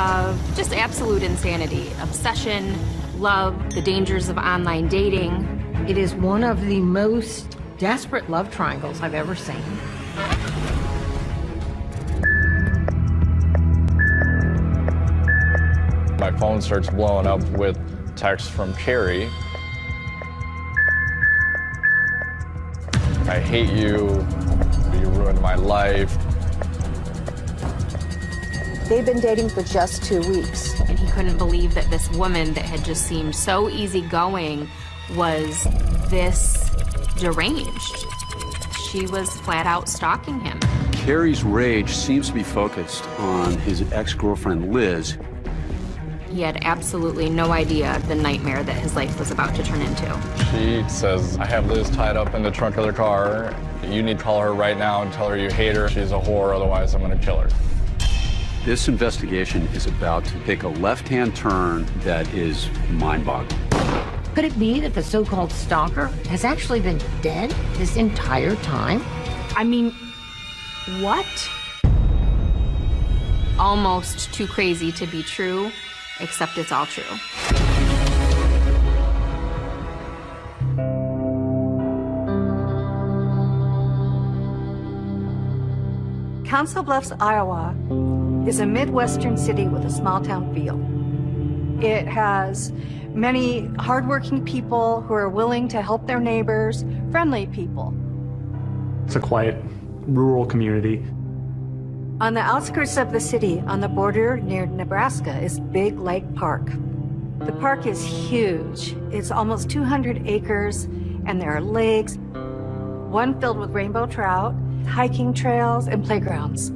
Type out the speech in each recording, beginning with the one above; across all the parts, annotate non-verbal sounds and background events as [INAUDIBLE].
of just absolute insanity, obsession, love, the dangers of online dating. It is one of the most desperate love triangles I've ever seen. My phone starts blowing up with texts from Carrie. I hate you. You ruined my life. They'd been dating for just two weeks. And he couldn't believe that this woman that had just seemed so easygoing was this deranged. She was flat out stalking him. Carrie's rage seems to be focused on his ex-girlfriend Liz. He had absolutely no idea the nightmare that his life was about to turn into. She says, I have Liz tied up in the trunk of the car. You need to call her right now and tell her you hate her. She's a whore, otherwise I'm gonna kill her. This investigation is about to take a left-hand turn that is mind-boggling. Could it be that the so-called stalker has actually been dead this entire time? I mean, what? Almost too crazy to be true, except it's all true. Council Bluffs, Iowa is a Midwestern city with a small town feel. It has many hardworking people who are willing to help their neighbors, friendly people. It's a quiet, rural community. On the outskirts of the city, on the border near Nebraska, is Big Lake Park. The park is huge. It's almost 200 acres, and there are lakes, one filled with rainbow trout, hiking trails, and playgrounds.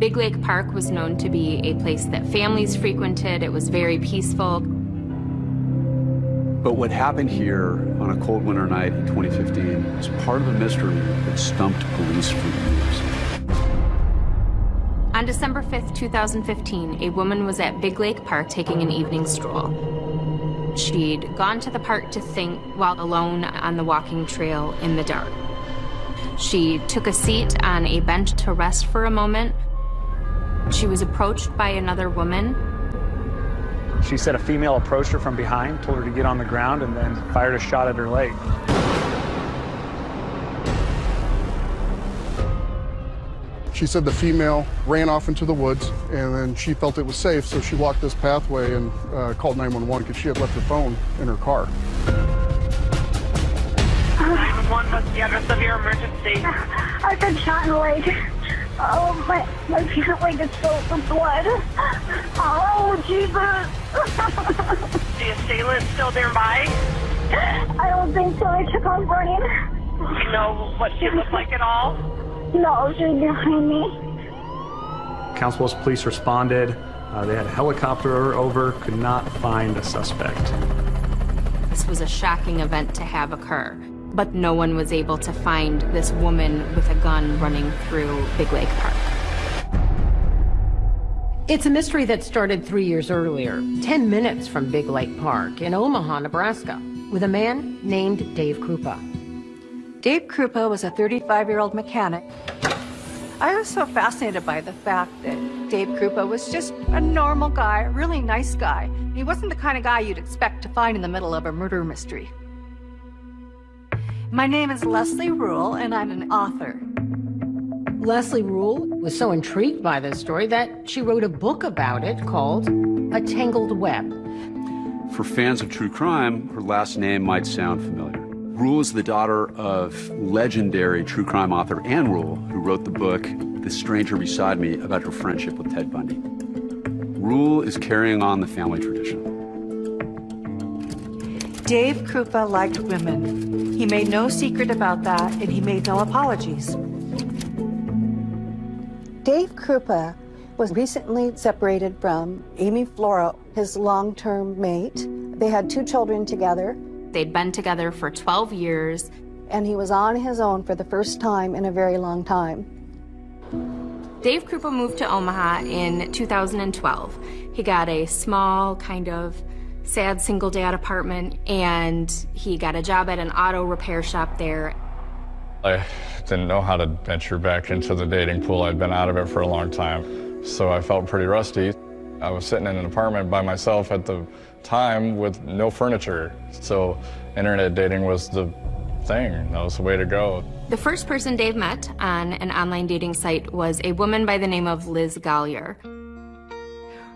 Big Lake Park was known to be a place that families frequented. It was very peaceful. But what happened here on a cold winter night in 2015 is part of a mystery that stumped police for years. On December 5th, 2015, a woman was at Big Lake Park taking an evening stroll. She'd gone to the park to think while alone on the walking trail in the dark. She took a seat on a bench to rest for a moment. She was approached by another woman. She said a female approached her from behind, told her to get on the ground, and then fired a shot at her leg. She said the female ran off into the woods, and then she felt it was safe, so she walked this pathway and uh, called 911 because she had left her phone in her car. 911, what's the address of your emergency? I've been shot in the leg. Oh, my, my pant leg is filled with blood. Oh, Jesus. [LAUGHS] the assailant still nearby? I don't think so. I took off running. Do you know what she looked like at all? No, she was behind me. Council Bluffs police responded. Uh, they had a helicopter over, could not find a suspect. This was a shocking event to have occur, but no one was able to find this woman with a gun running through Big Lake Park. It's a mystery that started three years earlier, 10 minutes from Big Lake Park in Omaha, Nebraska, with a man named Dave Kroupa. Dave Kroupa was a 35-year-old mechanic. I was so fascinated by the fact that Dave Kroupa was just a normal guy, a really nice guy. He wasn't the kind of guy you'd expect to find in the middle of a murder mystery. My name is Leslie Rule, and I'm an author. Leslie Rule was so intrigued by this story that she wrote a book about it called A Tangled Web. For fans of true crime, her last name might sound familiar. Rule is the daughter of legendary true crime author Ann Rule, who wrote the book The Stranger Beside Me about her friendship with Ted Bundy. Rule is carrying on the family tradition. Dave Kroupa liked women. He made no secret about that, and he made no apologies. Dave Kroupa was recently separated from Amy Flora, his long-term mate. They had two children together. They'd been together for 12 years. And he was on his own for the first time in a very long time. Dave Kroupa moved to Omaha in 2012. He got a small, kind of sad single dad apartment, and he got a job at an auto repair shop there. I didn't know how to venture back into the dating pool. I'd been out of it for a long time, so I felt pretty rusty. I was sitting in an apartment by myself at the time with no furniture. So internet dating was the thing. That was the way to go. The first person Dave met on an online dating site was a woman by the name of Liz Golyar.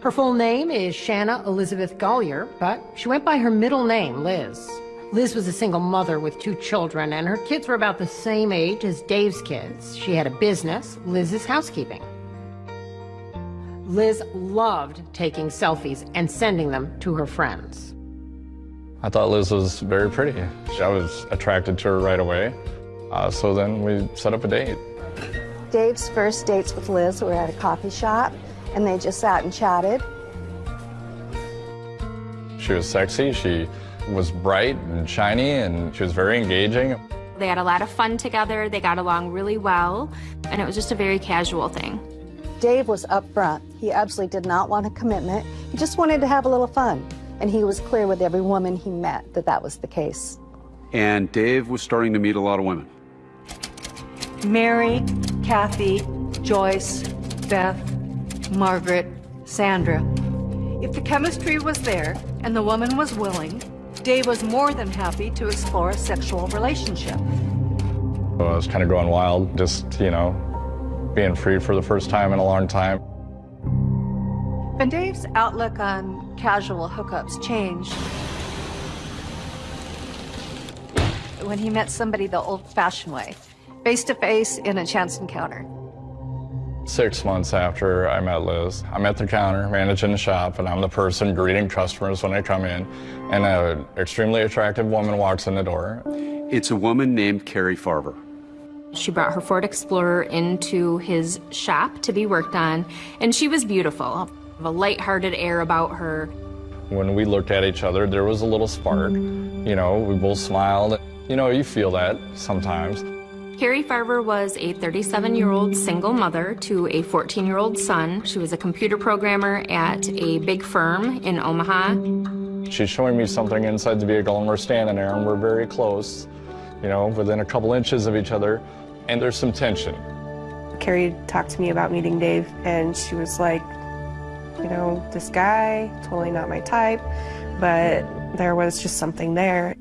Her full name is Shanna Elizabeth Golyar, but she went by her middle name, Liz. Liz was a single mother with two children, and her kids were about the same age as Dave's kids. She had a business, Liz's Housekeeping. Liz loved taking selfies and sending them to her friends. I thought Liz was very pretty. I was attracted to her right away. Uh, so then we set up a date. Dave's first dates with Liz were at a coffee shop, and they just sat and chatted. She was sexy, she was bright and shiny, and she was very engaging. They had a lot of fun together, they got along really well, and it was just a very casual thing. Dave was upfront. He absolutely did not want a commitment. He just wanted to have a little fun. And he was clear with every woman he met that that was the case. And Dave was starting to meet a lot of women. Mary, Kathy, Joyce, Beth, Margaret, Sandra. If the chemistry was there and the woman was willing, Dave was more than happy to explore a sexual relationship. I was kind of going wild, just, you know, being free for the first time in a long time. And Dave's outlook on casual hookups changed when he met somebody the old-fashioned way, face-to-face in a chance encounter. Six months after I met Liz, I'm at the counter managing the shop, and I'm the person greeting customers when they come in, and an extremely attractive woman walks in the door. It's a woman named Carrie Farver. She brought her Ford Explorer into his shop to be worked on, and she was beautiful. A light-hearted air about her. When we looked at each other, there was a little spark. You know, we both smiled. You know, you feel that sometimes. Carrie Farver was a 37-year-old single mother to a 14-year-old son. She was a computer programmer at a big firm in Omaha. She's showing me something inside the vehicle, and we're standing there, and we're very close, you know, within a couple inches of each other, and there's some tension. Carrie talked to me about meeting Dave, and she was like, you know, this guy, totally not my type, but there was just something there.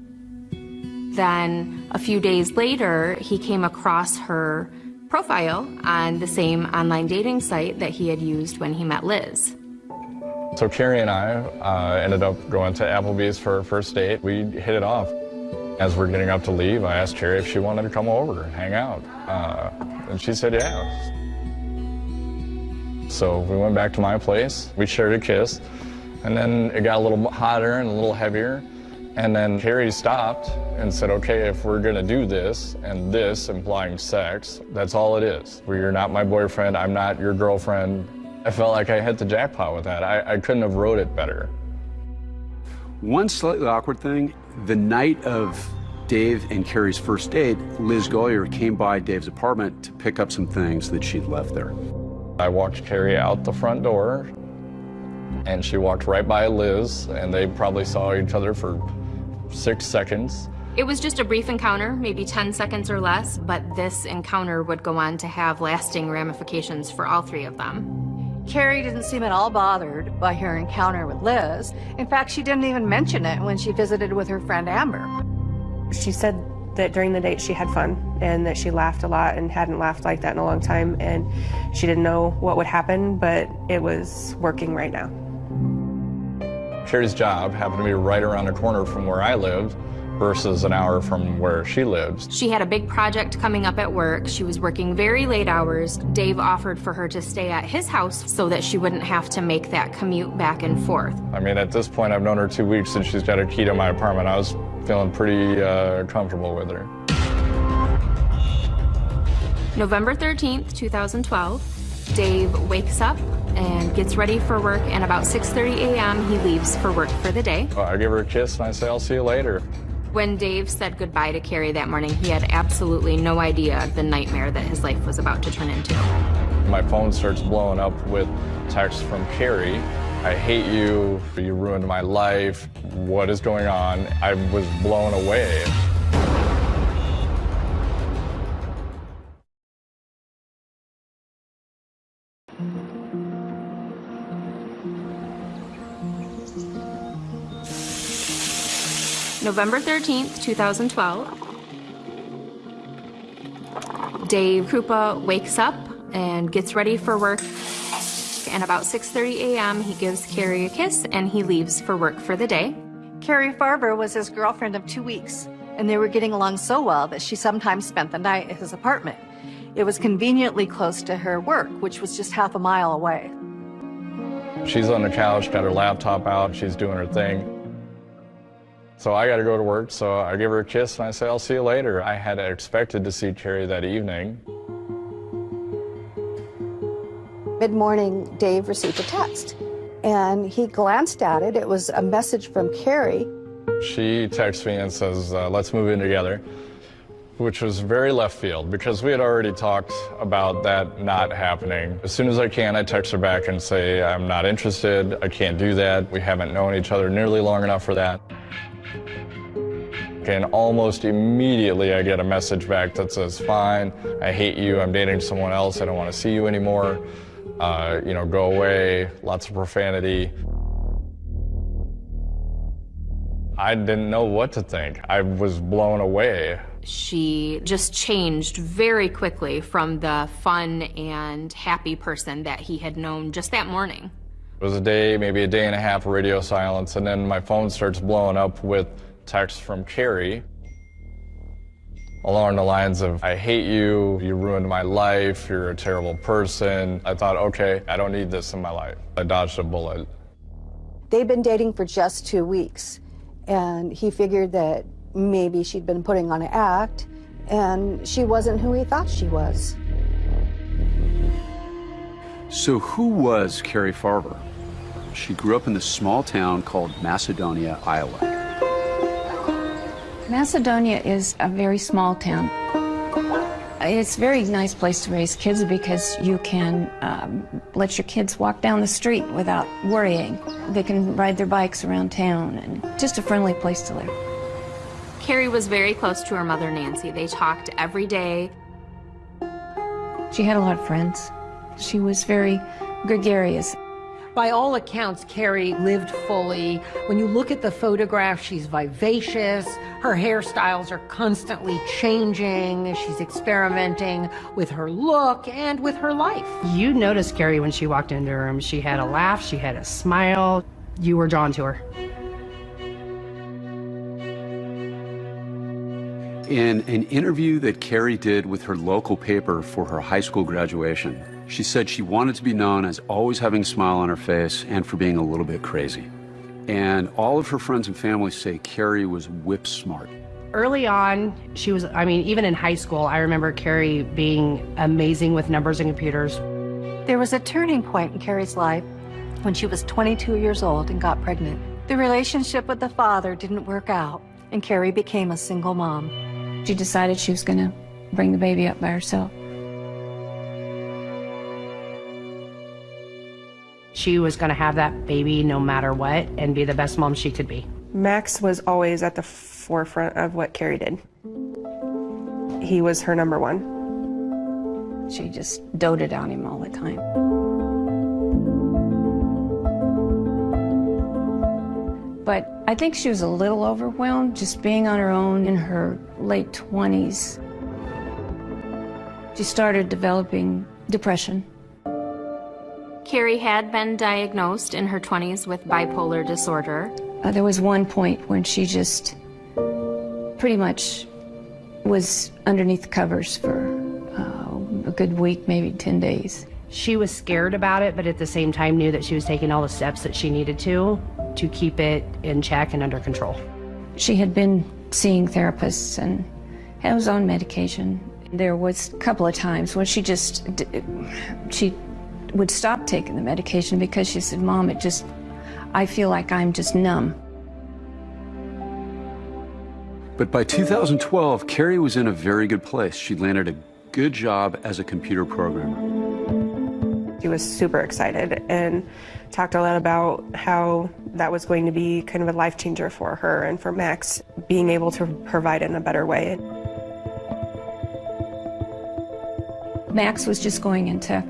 Then a few days later, he came across her profile on the same online dating site that he had used when he met Liz. So Carrie and I uh, ended up going to Applebee's for our first date. We hit it off. As we're getting up to leave, I asked Carrie if she wanted to come over and hang out. Uh, and she said yeah. So we went back to my place, we shared a kiss, and then it got a little hotter and a little heavier. And then Carrie stopped and said, okay, if we're gonna do this, and this implying sex, that's all it is. Well, you're not my boyfriend, I'm not your girlfriend. I felt like I hit the jackpot with that. I, I couldn't have wrote it better. One slightly awkward thing, the night of Dave and Carrie's first date, Liz Golyar came by Dave's apartment to pick up some things that she'd left there. I walked Carrie out the front door, and she walked right by Liz, and they probably saw each other for six seconds. It was just a brief encounter, maybe 10 seconds or less, but this encounter would go on to have lasting ramifications for all three of them. Carrie didn't seem at all bothered by her encounter with Liz. In fact, she didn't even mention it when she visited with her friend Amber. She said that during the date she had fun and that she laughed a lot and hadn't laughed like that in a long time and she didn't know what would happen, but it was working right now. Carrie's job happened to be right around the corner from where I lived versus an hour from where she lives. She had a big project coming up at work. She was working very late hours. Dave offered for her to stay at his house so that she wouldn't have to make that commute back and forth. I mean, at this point, I've known her two weeks and she's got a key to my apartment. I was feeling pretty uh, comfortable with her. November 13th, 2012, Dave wakes up and gets ready for work, and about 6.30 a.m. he leaves for work for the day. Well, I give her a kiss and I say, I'll see you later. When Dave said goodbye to Carrie that morning, he had absolutely no idea of the nightmare that his life was about to turn into. My phone starts blowing up with texts from Carrie. I hate you, you ruined my life, what is going on? I was blown away. November 13th, 2012. Dave Kroupa wakes up and gets ready for work. And about 6.30 a.m., he gives Carrie a kiss and he leaves for work for the day. Carrie Farver was his girlfriend of two weeks, and they were getting along so well that she sometimes spent the night at his apartment. It was conveniently close to her work, which was just half a mile away. She's on the couch, got her laptop out, she's doing her thing. So I got to go to work, so I give her a kiss and I say, I'll see you later. I had expected to see Carrie that evening. Mid morning, Dave received a text and he glanced at it. It was a message from Carrie. She texts me and says, uh, let's move in together, which was very left field because we had already talked about that not happening. As soon as I can, I text her back and say, I'm not interested. I can't do that. We haven't known each other nearly long enough for that. And almost immediately I get a message back that says, fine, I hate you, I'm dating someone else, I don't want to see you anymore uh, you know, go away, lots of profanity. I didn't know what to think. I was blown away. She just changed very quickly from the fun and happy person that he had known just that morning. It was a day, maybe a day and a half of radio silence, and then my phone starts blowing up with texts from Carrie along the lines of, I hate you, you ruined my life, you're a terrible person. I thought, okay, I don't need this in my life. I dodged a bullet. They'd been dating for just two weeks, and he figured that maybe she'd been putting on an act, and she wasn't who he thought she was. So who was Carrie Farver? She grew up in this small town called Macedonia, Iowa. Macedonia is a very small town. It's a very nice place to raise kids because you can um, let your kids walk down the street without worrying. They can ride their bikes around town and just a friendly place to live. Carrie was very close to her mother, Nancy. They talked every day. She had a lot of friends. She was very gregarious. By all accounts, Carrie lived fully. When you look at the photograph, she's vivacious. Her hairstyles are constantly changing. She's experimenting with her look and with her life. You noticed Carrie when she walked into her room. She had a laugh, she had a smile. You were drawn to her. In an interview that Carrie did with her local paper for her high school graduation, she said she wanted to be known as always having a smile on her face and for being a little bit crazy. And all of her friends and family say Carrie was whip smart. Early on, she was, I mean, even in high school, I remember Carrie being amazing with numbers and computers. There was a turning point in Carrie's life when she was 22 years old and got pregnant. The relationship with the father didn't work out, and Carrie became a single mom. She decided she was going to bring the baby up by herself. She was going to have that baby no matter what and be the best mom she could be. Max was always at the forefront of what Carrie did. He was her number one. She just doted on him all the time. But I think she was a little overwhelmed just being on her own in her late 20s. She started developing depression. Carrie had been diagnosed in her 20s with bipolar disorder. Uh, there was one point when she just pretty much was underneath the covers for uh, a good week, maybe 10 days. She was scared about it, but at the same time knew that she was taking all the steps that she needed to to keep it in check and under control. She had been seeing therapists and was on medication. There was a couple of times when she just, she would stop taking the medication because she said, Mom, it just, I feel like I'm just numb. But by 2012, Carrie was in a very good place. She landed a good job as a computer programmer. She was super excited and talked a lot about how that was going to be kind of a life changer for her and for Max, being able to provide in a better way. Max was just going into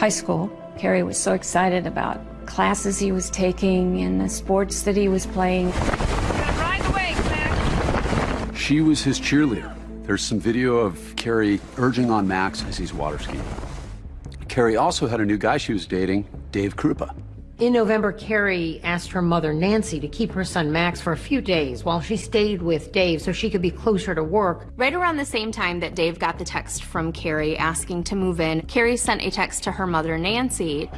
high school. Carrie was so excited about classes he was taking and the sports that he was playing. Max. She was his cheerleader. There's some video of Carrie urging on Max as he's water skiing. Carrie also had a new guy she was dating, Dave Kroupa. In November, Carrie asked her mother, Nancy, to keep her son Max for a few days while she stayed with Dave so she could be closer to work. Right around the same time that Dave got the text from Carrie asking to move in, Carrie sent a text to her mother, Nancy.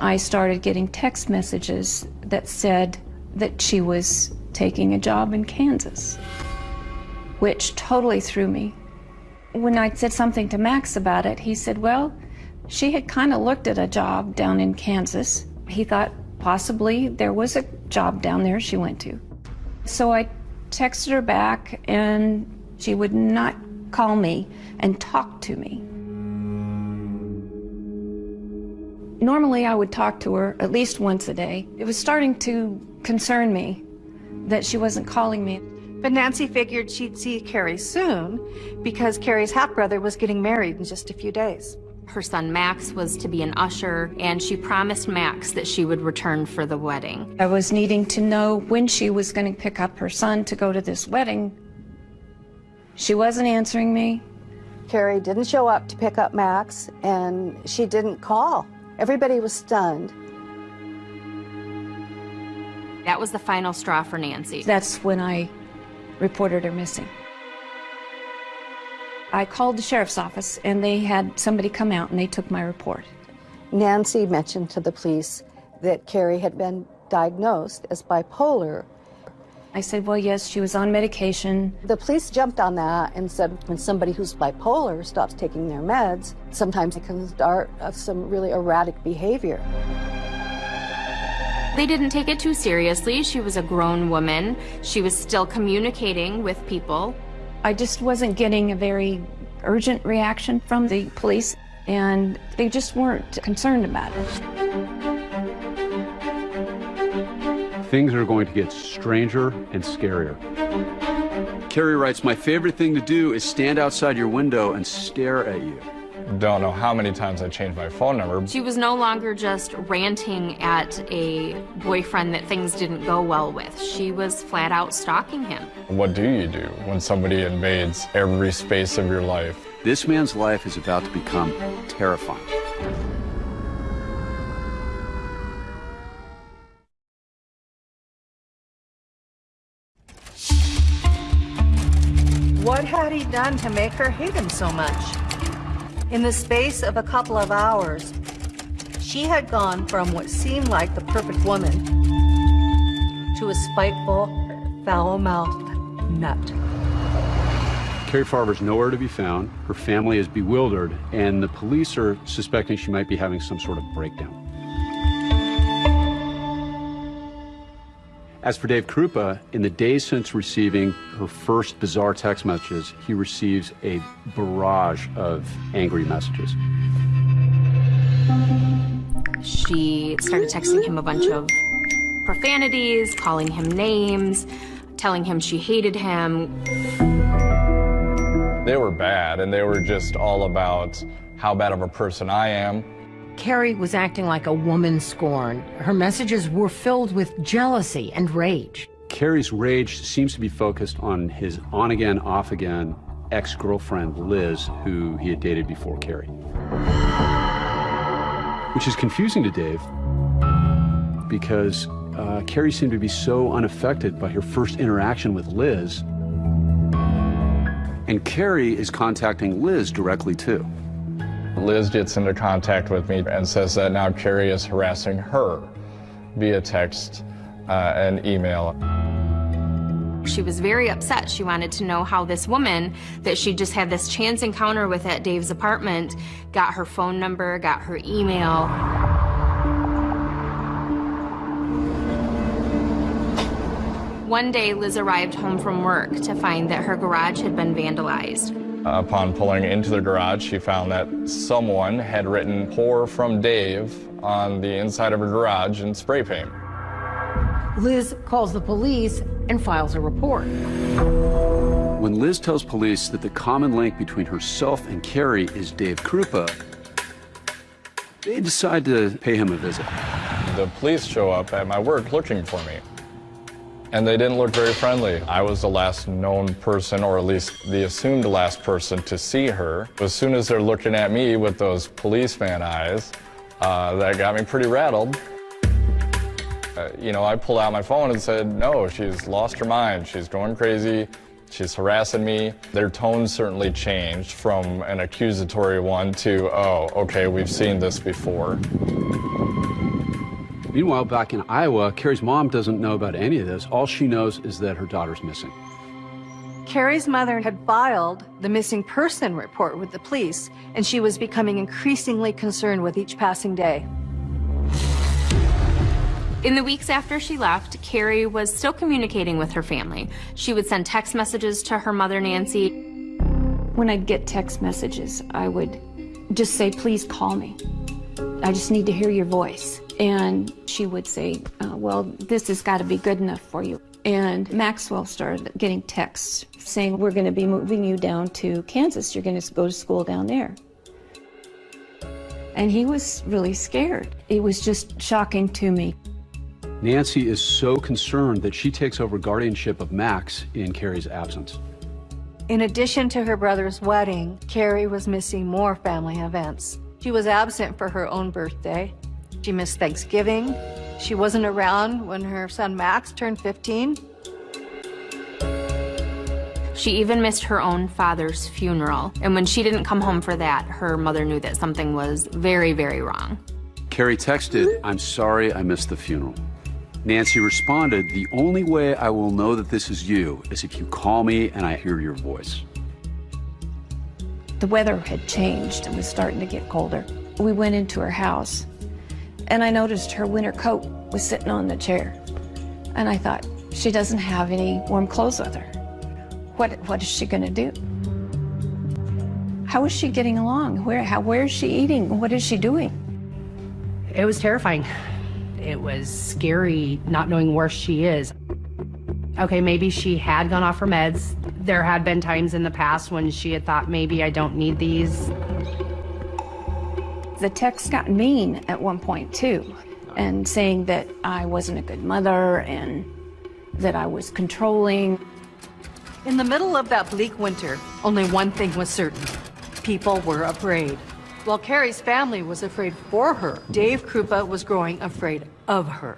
I started getting text messages that said that she was taking a job in Kansas, which totally threw me. When I said something to Max about it, he said, well, she had kind of looked at a job down in Kansas. He thought possibly there was a job down there she went to. So I texted her back, and she would not call me and talk to me. Normally, I would talk to her at least once a day. It was starting to concern me that she wasn't calling me. But Nancy figured she'd see Carrie soon because Carrie's half-brother was getting married in just a few days. Her son Max was to be an usher, and she promised Max that she would return for the wedding. I was needing to know when she was going to pick up her son to go to this wedding. She wasn't answering me. Carrie didn't show up to pick up Max, and she didn't call. Everybody was stunned. That was the final straw for Nancy. That's when I reported her missing. I called the sheriff's office and they had somebody come out and they took my report. Nancy mentioned to the police that Carrie had been diagnosed as bipolar. I said, well, yes, she was on medication. The police jumped on that and said when somebody who's bipolar stops taking their meds, sometimes it can start some really erratic behavior. They didn't take it too seriously. She was a grown woman. She was still communicating with people. I just wasn't getting a very urgent reaction from the police, and they just weren't concerned about it. Things are going to get stranger and scarier. Carrie writes, My favorite thing to do is stand outside your window and stare at you. Don't know how many times I changed my phone number. She was no longer just ranting at a boyfriend that things didn't go well with. She was flat out stalking him. What do you do when somebody invades every space of your life? This man's life is about to become terrifying. What had he done to make her hate him so much? In the space of a couple of hours, she had gone from what seemed like the perfect woman to a spiteful, foul-mouthed nut. Carrie Farver's nowhere to be found. Her family is bewildered, and the police are suspecting she might be having some sort of breakdown. As for Dave Kroupa, in the days since receiving her first bizarre text messages, he receives a barrage of angry messages. She started texting him a bunch of profanities, calling him names, telling him she hated him. They were bad, and they were just all about how bad of a person I am, Carrie was acting like a woman scorned. Her messages were filled with jealousy and rage. Carrie's rage seems to be focused on his on again, off again ex girlfriend, Liz, who he had dated before Carrie. Which is confusing to Dave because uh, Carrie seemed to be so unaffected by her first interaction with Liz. And Carrie is contacting Liz directly too. Liz gets into contact with me and says that now Carrie is harassing her via text uh, and email. She was very upset. She wanted to know how this woman that she just had this chance encounter with at Dave's apartment got her phone number, got her email. One day, Liz arrived home from work to find that her garage had been vandalized. Upon pulling into the garage, she found that someone had written "Pour from Dave" on the inside of her garage in spray paint. Liz calls the police and files a report. When Liz tells police that the common link between herself and Carrie is Dave Kroupa, they decide to pay him a visit. The police show up at my work looking for me. And they didn't look very friendly. I was the last known person, or at least the assumed last person to see her. As soon as they're looking at me with those policeman eyes, uh, that got me pretty rattled. Uh, you know, I pulled out my phone and said, no, she's lost her mind. She's going crazy. She's harassing me. Their tone certainly changed from an accusatory one to, oh, okay, we've seen this before. Meanwhile, back in Iowa, Carrie's mom doesn't know about any of this. All she knows is that her daughter's missing. Carrie's mother had filed the missing person report with the police, and she was becoming increasingly concerned with each passing day. In the weeks after she left, Carrie was still communicating with her family. She would send text messages to her mother, Nancy. When I'd get text messages, I would just say, please call me. I just need to hear your voice. And she would say, uh, well, this has got to be good enough for you. And Maxwell started getting texts saying, we're going to be moving you down to Kansas. You're going to go to school down there. And he was really scared. It was just shocking to me. Nancy is so concerned that she takes over guardianship of Max in Carrie's absence. In addition to her brother's wedding, Carrie was missing more family events. She was absent for her own birthday. She missed Thanksgiving. She wasn't around when her son Max turned 15. She even missed her own father's funeral. And when she didn't come home for that, her mother knew that something was very, very wrong. Carrie texted, I'm sorry I missed the funeral. Nancy responded, the only way I will know that this is you is if you call me and I hear your voice. The weather had changed and was starting to get colder. We went into her house and I noticed her winter coat was sitting on the chair. And I thought, she doesn't have any warm clothes with her. What, what is she gonna do? How is she getting along? Where, how, where is she eating? What is she doing? It was terrifying. It was scary not knowing where she is. Okay, maybe she had gone off her meds. There had been times in the past when she had thought, maybe I don't need these. The text got mean at one point too, and saying that I wasn't a good mother and that I was controlling. In the middle of that bleak winter, only one thing was certain. People were afraid. While Carrie's family was afraid for her, Dave Kroupa was growing afraid of her.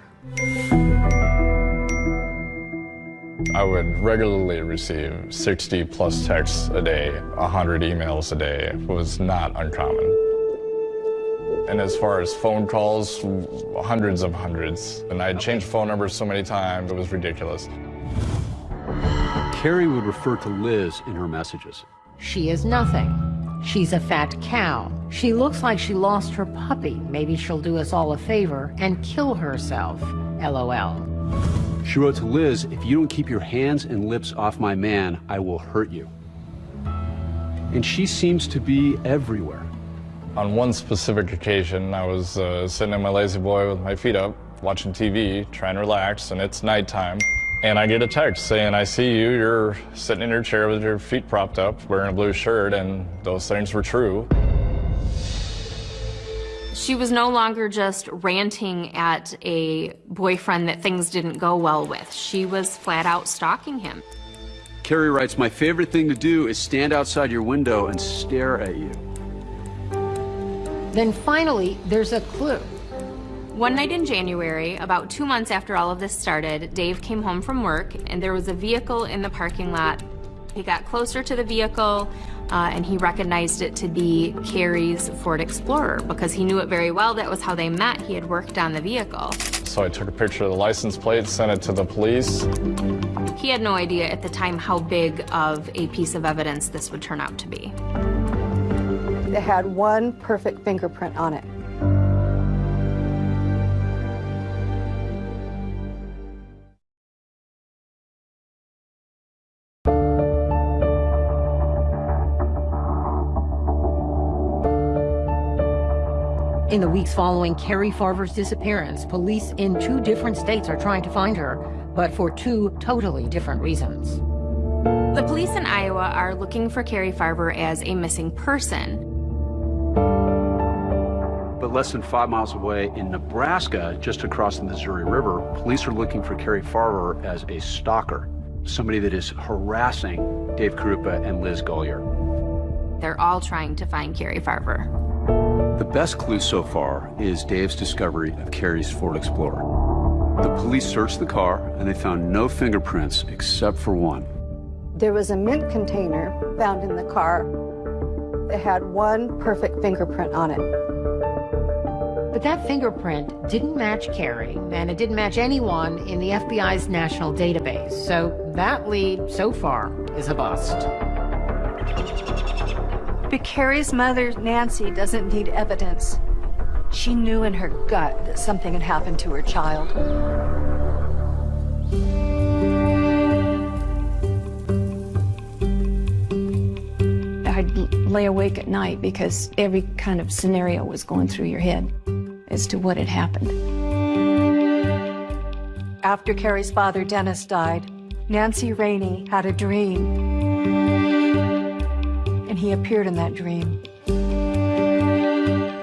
I would regularly receive 60 plus texts a day, 100 emails a day. It was not uncommon. And as far as phone calls, hundreds of hundreds. And I'd changed phone numbers so many times, it was ridiculous. Carrie would refer to Liz in her messages. She is nothing. She's a fat cow. She looks like she lost her puppy. Maybe she'll do us all a favor and kill herself. LOL. She wrote to Liz, if you don't keep your hands and lips off my man, I will hurt you. And she seems to be everywhere. On one specific occasion, I was uh, sitting in my lazy boy with my feet up, watching TV, trying to relax, and it's nighttime. And I get a text saying, I see you, you're sitting in your chair with your feet propped up, wearing a blue shirt, and those things were true. She was no longer just ranting at a boyfriend that things didn't go well with. She was flat out stalking him. Carrie writes, my favorite thing to do is stand outside your window and stare at you. Then finally, there's a clue. One night in January, about two months after all of this started, Dave came home from work and there was a vehicle in the parking lot. He got closer to the vehicle uh, and he recognized it to be Carrie's Ford Explorer because he knew it very well. That was how they met. He had worked on the vehicle. So I took a picture of the license plate, sent it to the police. He had no idea at the time how big of a piece of evidence this would turn out to be. It had one perfect fingerprint on it. In the weeks following Carrie Farver's disappearance, police in two different states are trying to find her, but for two totally different reasons. The police in Iowa are looking for Carrie Farver as a missing person. But Less than five miles away in Nebraska, just across the Missouri River, police are looking for Carrie Farver as a stalker, somebody that is harassing Dave Kroupa and Liz Golyar. They're all trying to find Carrie Farver. The best clue so far is Dave's discovery of Carrie's Ford Explorer. The police searched the car and they found no fingerprints except for one. There was a mint container found in the car that had one perfect fingerprint on it. But that fingerprint didn't match Carrie, and it didn't match anyone in the FBI's national database. So that lead, so far, is a bust. But Carrie's mother, Nancy, doesn't need evidence. She knew in her gut that something had happened to her child. I'd lay awake at night because every kind of scenario was going through your head as to what had happened. After Carrie's father, Dennis, died, Nancy Raney had a dream. And he appeared in that dream.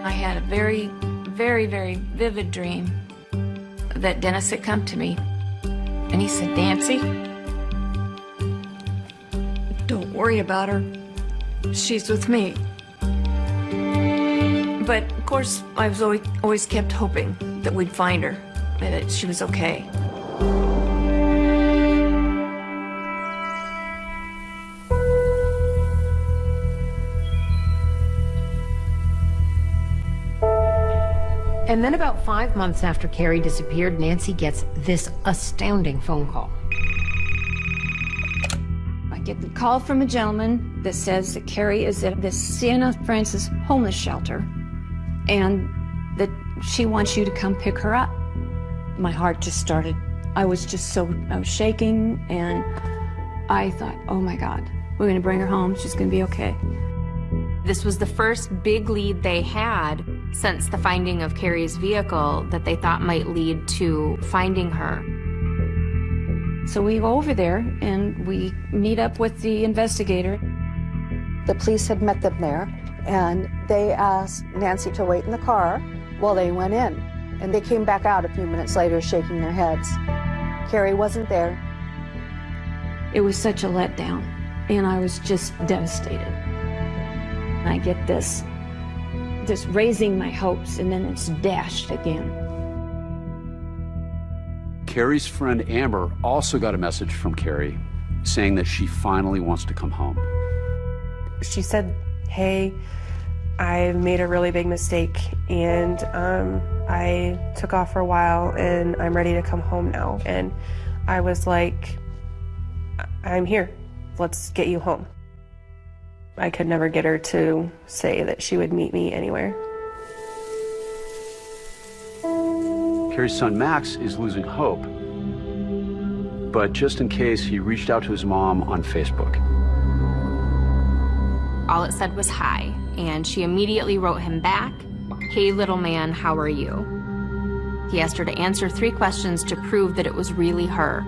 I had a very, very, very vivid dream that Dennis had come to me and he said, Nancy, don't worry about her. She's with me. But of course, I was always, always kept hoping that we'd find her, and that she was okay. And then about five months after Carrie disappeared, Nancy gets this astounding phone call. Get the call from a gentleman that says that Carrie is at the Siena Francis homeless shelter and that she wants you to come pick her up. My heart just started, I was just so, I was shaking and I thought, oh my God, we're gonna bring her home, she's gonna be okay. This was the first big lead they had since the finding of Carrie's vehicle that they thought might lead to finding her. So we go over there and we meet up with the investigator. The police had met them there and they asked Nancy to wait in the car while they went in. And they came back out a few minutes later shaking their heads. Carrie wasn't there. It was such a letdown and I was just devastated. I get this, this raising my hopes and then it's dashed again. Carrie's friend Amber also got a message from Carrie saying that she finally wants to come home. She said, hey, I made a really big mistake and um, I took off for a while and I'm ready to come home now. And I was like, I'm here. Let's get you home. I could never get her to say that she would meet me anywhere. Carrie's son Max is losing hope. But just in case, he reached out to his mom on Facebook. All it said was hi, and she immediately wrote him back, Hey little man, how are you? He asked her to answer three questions to prove that it was really her.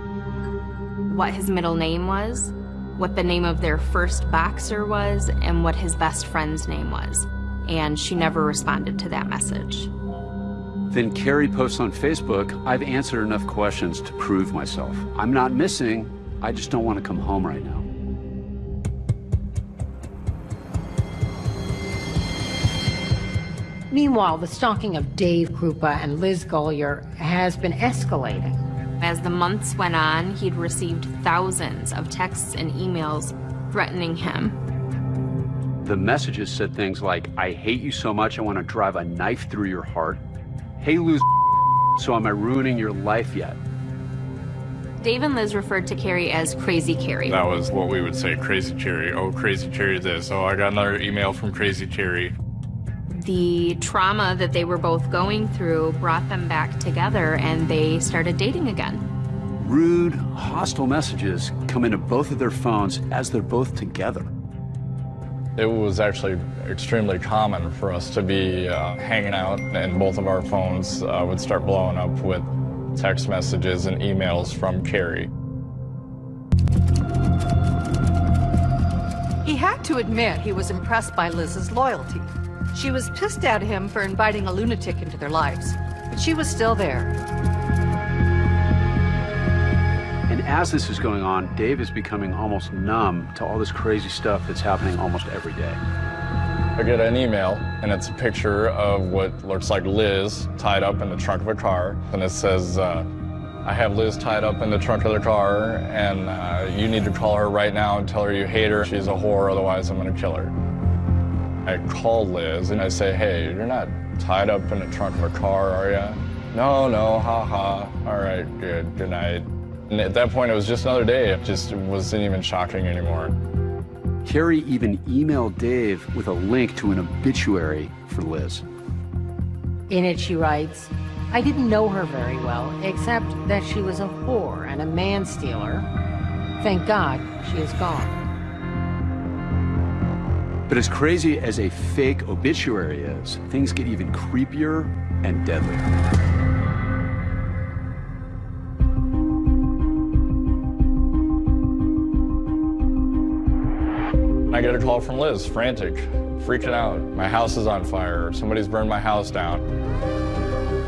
What his middle name was, what the name of their first boxer was, and what his best friend's name was. And she never responded to that message. Then Carrie posts on Facebook, I've answered enough questions to prove myself. I'm not missing, I just don't want to come home right now. Meanwhile, the stalking of Dave Kroupa and Liz Golyar has been escalating. As the months went on, he'd received thousands of texts and emails threatening him. The messages said things like, I hate you so much I want to drive a knife through your heart. Hey, lose so am I ruining your life yet? Dave and Liz referred to Carrie as Crazy Carrie. That was what we would say, Crazy Cherry. Oh, Crazy Cherry this. Oh, I got another email from Crazy Cherry. The trauma that they were both going through brought them back together and they started dating again. Rude, hostile messages come into both of their phones as they're both together. It was actually extremely common for us to be uh, hanging out and both of our phones uh, would start blowing up with text messages and emails from Carrie. He had to admit he was impressed by Liz's loyalty. She was pissed at him for inviting a lunatic into their lives, but she was still there. As this is going on, Dave is becoming almost numb to all this crazy stuff that's happening almost every day. I get an email, and it's a picture of what looks like Liz tied up in the trunk of a car, and it says, uh, I have Liz tied up in the trunk of the car, and uh, you need to call her right now and tell her you hate her. She's a whore, otherwise I'm gonna kill her. I call Liz and I say, hey, you're not tied up in the trunk of a car, are you? No, no, ha ha. All right, good, good night. And at that point, it was just another day. It just wasn't even shocking anymore. Carrie even emailed Dave with a link to an obituary for Liz. In it, she writes, I didn't know her very well, except that she was a whore and a man stealer. Thank God she is gone. But as crazy as a fake obituary is, things get even creepier and deadlier. I get a call from Liz, frantic, freaking out. My house is on fire. Somebody's burned my house down.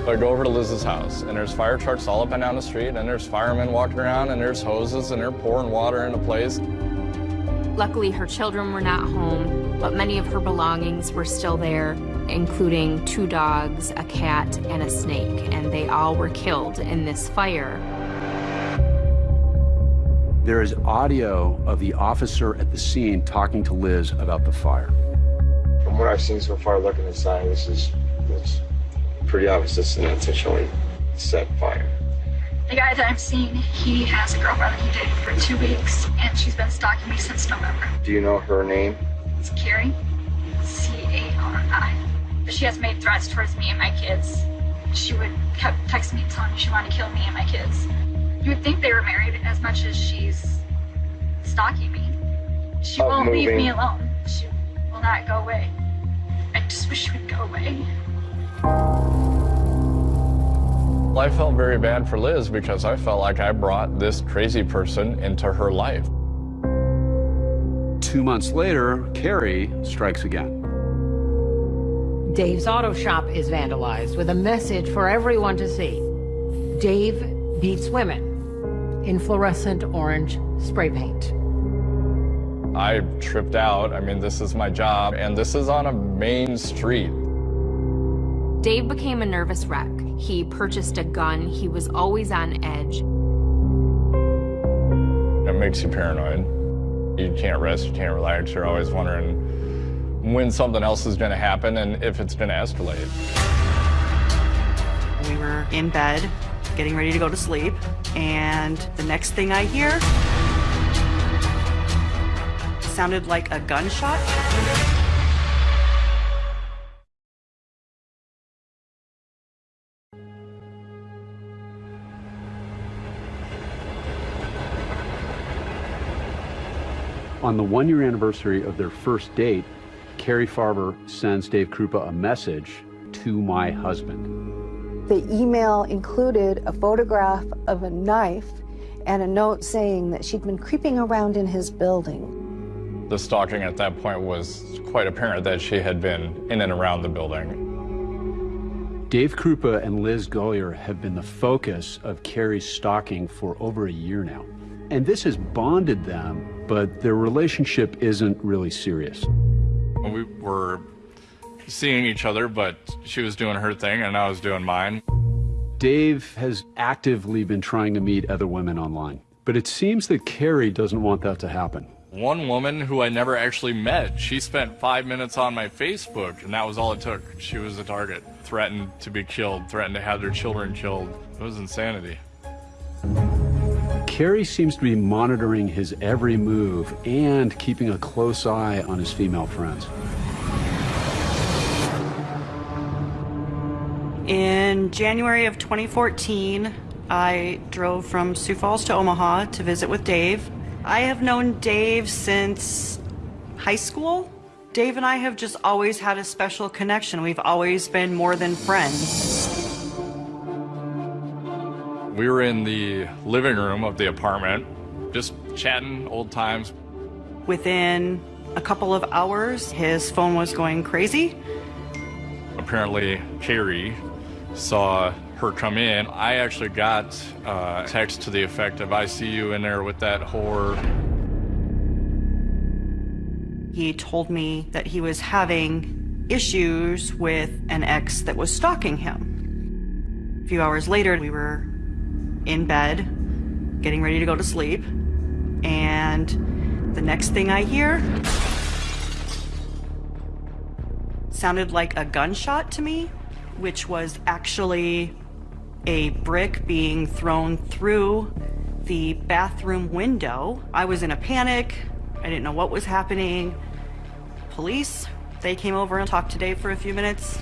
I go over to Liz's house, and there's fire trucks all up and down the street, and there's firemen walking around, and there's hoses, and they're pouring water into place. Luckily, her children were not home, but many of her belongings were still there, including two dogs, a cat, and a snake, and they all were killed in this fire. There is audio of the officer at the scene talking to Liz about the fire. From what I've seen so far, looking inside, this is it's pretty obvious this is an intentionally set fire. The guy that I'm seeing, he has a girlfriend that he dated for two weeks, and she's been stalking me since November. Do you know her name? It's Carrie, C-A-R-I. But she has made threats towards me and my kids. She would kept texting me telling me she wanted to kill me and my kids. You would think they were married as much as she's stalking me. She won't leave me alone. She will not go away. I just wish she would go away. Well, I felt very bad for Liz because I felt like I brought this crazy person into her life. Two months later, Carrie strikes again. Dave's auto shop is vandalized with a message for everyone to see. Dave beats women in fluorescent orange spray paint. I tripped out. I mean, this is my job, and this is on a main street. Dave became a nervous wreck. He purchased a gun. He was always on edge. It makes you paranoid. You can't rest, you can't relax. You're always wondering when something else is going to happen and if it's going to escalate. We were in bed, getting ready to go to sleep, and the next thing I hear sounded like a gunshot. On the one year anniversary of their first date, Carrie Farver sends Dave Kroupa a message to my husband. The email included a photograph of a knife and a note saying that she'd been creeping around in his building. The stalking at that point was quite apparent that she had been in and around the building. Dave Kroupa and Liz Golyar have been the focus of Carrie's stalking for over a year now. And this has bonded them, but their relationship isn't really serious. We were seeing each other, but she was doing her thing and I was doing mine. Dave has actively been trying to meet other women online, but it seems that Carrie doesn't want that to happen. One woman who I never actually met, she spent five minutes on my Facebook, and that was all it took. She was a target, threatened to be killed, threatened to have their children killed. It was insanity. Carrie seems to be monitoring his every move and keeping a close eye on his female friends. In January of 2014, I drove from Sioux Falls to Omaha to visit with Dave. I have known Dave since high school. Dave and I have just always had a special connection. We've always been more than friends. We were in the living room of the apartment, just chatting old times. Within a couple of hours, his phone was going crazy. apparently Carrie saw her come in. I actually got uh, a text to the effect of, I see you in there with that whore. He told me that he was having issues with an ex that was stalking him. A few hours later, we were in bed, getting ready to go to sleep, and the next thing I hear sounded like a gunshot to me, which was actually a brick being thrown through the bathroom window. I was in a panic. I didn't know what was happening. Police, they came over and talked to Dave for a few minutes.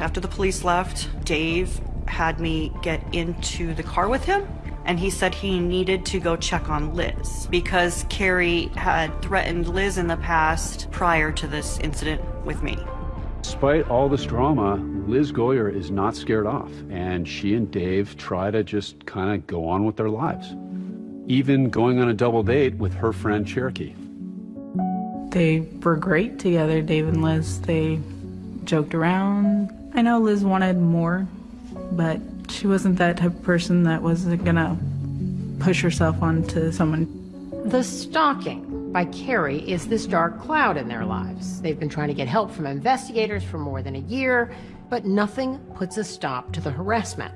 After the police left, Dave had me get into the car with him and he said he needed to go check on Liz because Carrie had threatened Liz in the past prior to this incident with me. Despite all this drama, Liz Golyar is not scared off, and she and Dave try to just kind of go on with their lives. Even going on a double date with her friend Cherokee. They were great together, Dave and Liz. They joked around. I know Liz wanted more, but she wasn't that type of person that wasn't gonna push herself onto someone. The stalking by Carrie is this dark cloud in their lives. They've been trying to get help from investigators for more than a year, but nothing puts a stop to the harassment.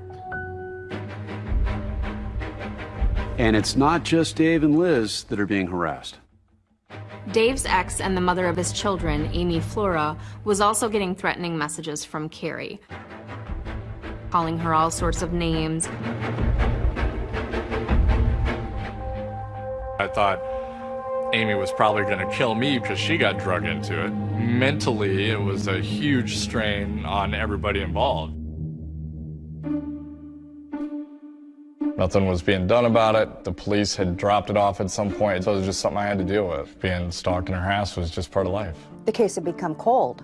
And it's not just Dave and Liz that are being harassed. Dave's ex and the mother of his children, Amy Flora, was also getting threatening messages from Carrie, calling her all sorts of names. I thought Amy was probably going to kill me because she got drug into it. Mentally, it was a huge strain on everybody involved. Nothing was being done about it. The police had dropped it off at some point, so it was just something I had to deal with. Being stalked in and harassed was just part of life. The case had become cold.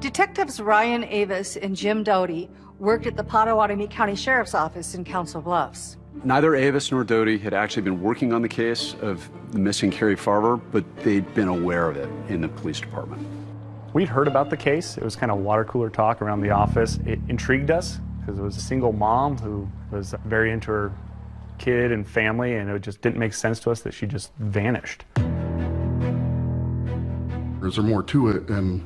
Detectives Ryan Avis and Jim Doty worked at the Pottawattamie County Sheriff's Office in Council Bluffs. Neither Avis nor Doty had actually been working on the case of the missing Carrie Farver, but they'd been aware of it in the police department. We'd heard about the case. It was kind of water cooler talk around the office. It intrigued us because it was a single mom who was very into her kid and family, and it just didn't make sense to us that she just vanished. Is there more to it? And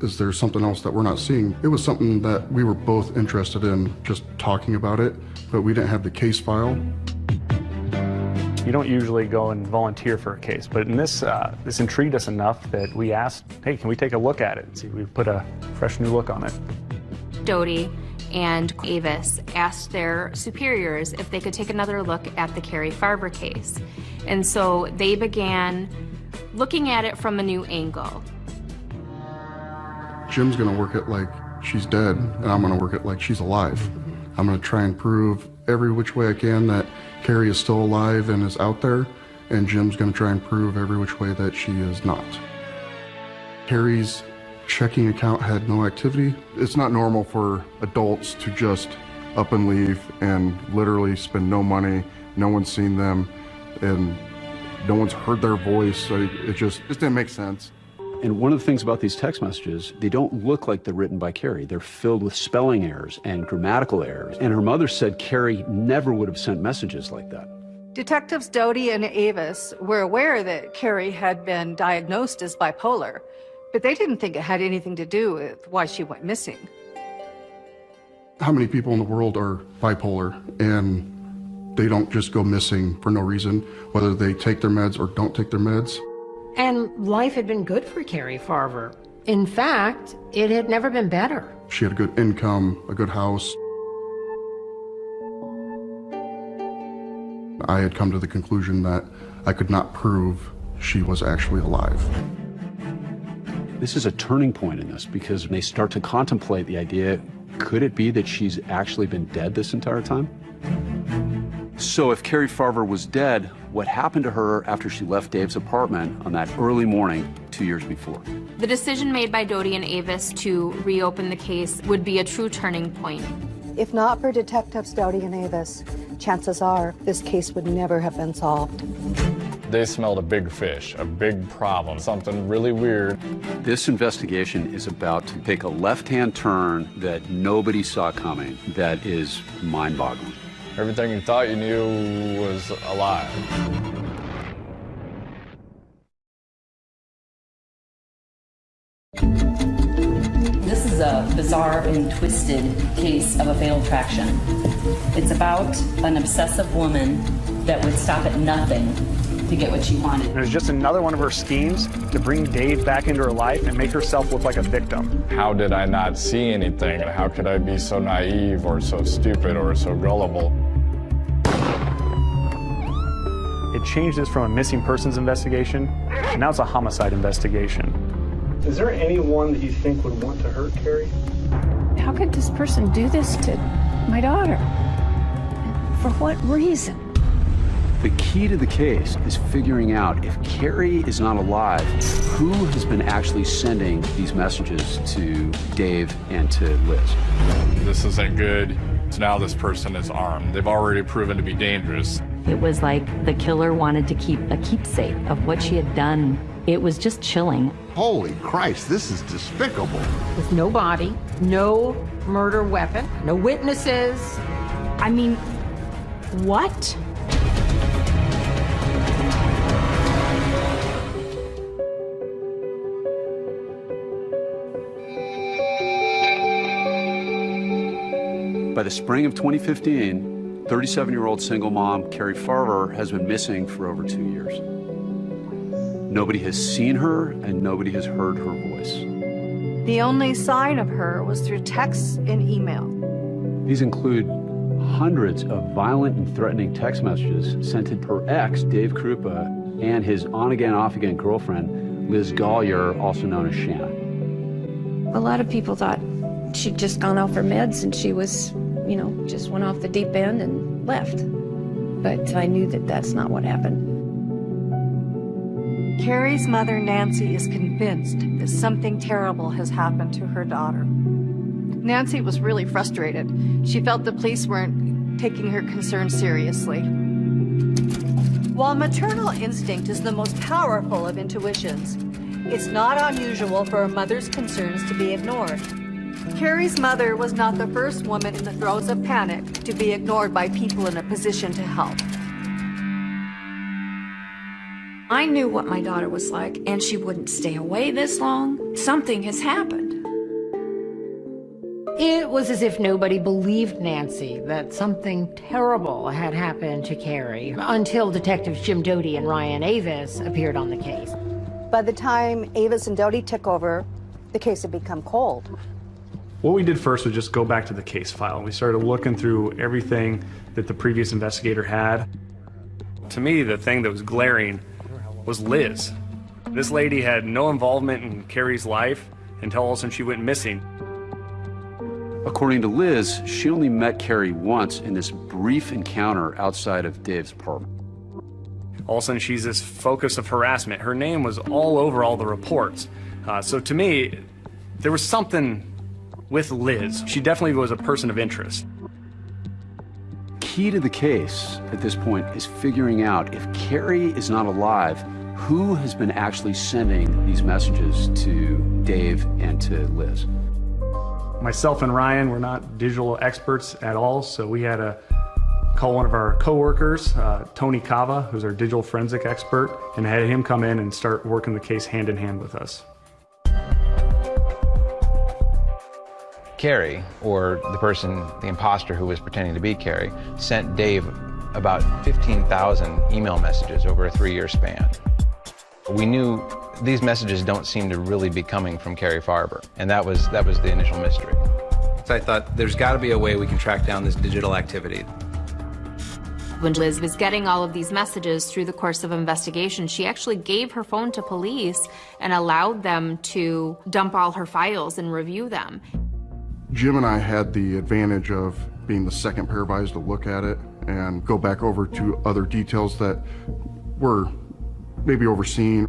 is there something else that we're not seeing? It was something that we were both interested in just talking about it, but we didn't have the case file. You don't usually go and volunteer for a case, but in this, uh, this intrigued us enough that we asked, hey, can we take a look at it and see if we put a fresh new look on it. Doty and Avis asked their superiors if they could take another look at the Carrie Farver case. And so they began looking at it from a new angle. Jim's gonna work it like she's dead, and I'm gonna work it like she's alive. I'm gonna try and prove every which way I can that Carrie is still alive and is out there, and Jim's gonna try and prove every which way that she is not. Carrie's checking account had no activity. It's not normal for adults to just up and leave and literally spend no money, no one's seen them, and no one's heard their voice. It just, it just didn't make sense. And one of the things about these text messages, they don't look like they're written by Carrie. They're filled with spelling errors and grammatical errors. And her mother said Carrie never would have sent messages like that. Detectives Doty and Avis were aware that Carrie had been diagnosed as bipolar, but they didn't think it had anything to do with why she went missing. How many people in the world are bipolar and they don't just go missing for no reason, whether they take their meds or don't take their meds? And life had been good for Carrie Farver. In fact, it had never been better. She had a good income, a good house. I had come to the conclusion that I could not prove she was actually alive. This is a turning point in this because they start to contemplate the idea, could it be that she's actually been dead this entire time? So if Carrie Farver was dead, what happened to her after she left Dave's apartment on that early morning two years before? The decision made by Doty and Avis to reopen the case would be a true turning point. If not for Detectives Doty and Avis, chances are this case would never have been solved. They smelled a big fish, a big problem, something really weird. This investigation is about to take a left-hand turn that nobody saw coming that is mind-boggling. Everything you thought you knew was a lie. This is a bizarre and twisted case of a fatal attraction. It's about an obsessive woman that would stop at nothing to get what she wanted. It was just another one of her schemes to bring Dave back into her life and make herself look like a victim. How did I not see anything? How could I be so naive or so stupid or so gullible? It changed this from a missing persons investigation, and now it's a homicide investigation. Is there anyone that you think would want to hurt Carrie? How could this person do this to my daughter? For what reason? The key to the case is figuring out if Carrie is not alive, who has been actually sending these messages to Dave and to Liz. This isn't good. So now this person is armed. They've already proven to be dangerous. It was like the killer wanted to keep a keepsake of what she had done. It was just chilling. Holy Christ, this is despicable. With no body, no murder weapon, no witnesses. I mean, what? By the spring of 2015, 37-year-old single mom Carrie Farver has been missing for over two years. Nobody has seen her and nobody has heard her voice. The only sign of her was through texts and email. These include hundreds of violent and threatening text messages sent to her ex, Dave Kroupa, and his on-again, off-again girlfriend, Liz Golyar, also known as Shannon. A lot of people thought she'd just gone off her meds and she was, you know, just went off the deep end and left. But I knew that that's not what happened. Carrie's mother, Nancy, is convinced that something terrible has happened to her daughter. Nancy was really frustrated. She felt the police weren't taking her concerns seriously. While maternal instinct is the most powerful of intuitions, it's not unusual for a mother's concerns to be ignored. Carrie's mother was not the first woman in the throes of panic to be ignored by people in a position to help. I knew what my daughter was like, and she wouldn't stay away this long. Something has happened. It was as if nobody believed Nancy that something terrible had happened to Carrie until detectives Jim Doty and Ryan Avis appeared on the case. By the time Avis and Doty took over, the case had become cold. What we did first was just go back to the case file. We started looking through everything that the previous investigator had. To me, the thing that was glaring was Liz. This lady had no involvement in Carrie's life until all of a sudden she went missing. According to Liz, she only met Carrie once in this brief encounter outside of Dave's apartment. All of a sudden she's this focus of harassment. Her name was all over all the reports. Uh, so to me, there was something with Liz. She definitely was a person of interest. Key to the case at this point is figuring out if Carrie is not alive, who has been actually sending these messages to Dave and to Liz. Myself and Ryan were not digital experts at all, so we had to call one of our coworkers, uh, Tony Kava, who's our digital forensic expert, and had him come in and start working the case hand in hand with us. Carrie, or the person, the imposter who was pretending to be Carrie, sent Dave about 15,000 email messages over a three-year span. We knew these messages don't seem to really be coming from Carrie Farver, and that was, that was the initial mystery. So I thought there's got to be a way we can track down this digital activity. When Liz was getting all of these messages through the course of investigation, she actually gave her phone to police and allowed them to dump all her files and review them. Jim and I had the advantage of being the second pair of eyes to look at it and go back over to other details that were maybe overseen.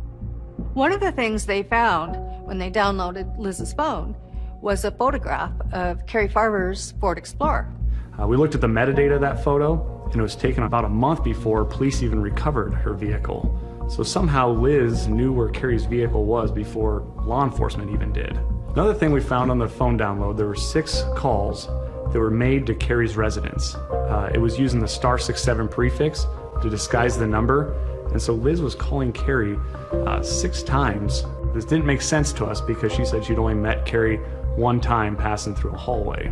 One of the things they found when they downloaded Liz's phone was a photograph of Carrie Farver's Ford Explorer. Uh, we looked at the metadata of that photo, and it was taken about a month before police even recovered her vehicle. So somehow Liz knew where Carrie's vehicle was before law enforcement even did. Another thing we found on the phone download, there were six calls that were made to Carrie's residence. Uh, it was using the star 67 prefix to disguise the number, and so Liz was calling Carrie uh, six times. This didn't make sense to us because she said she'd only met Carrie one time passing through a hallway.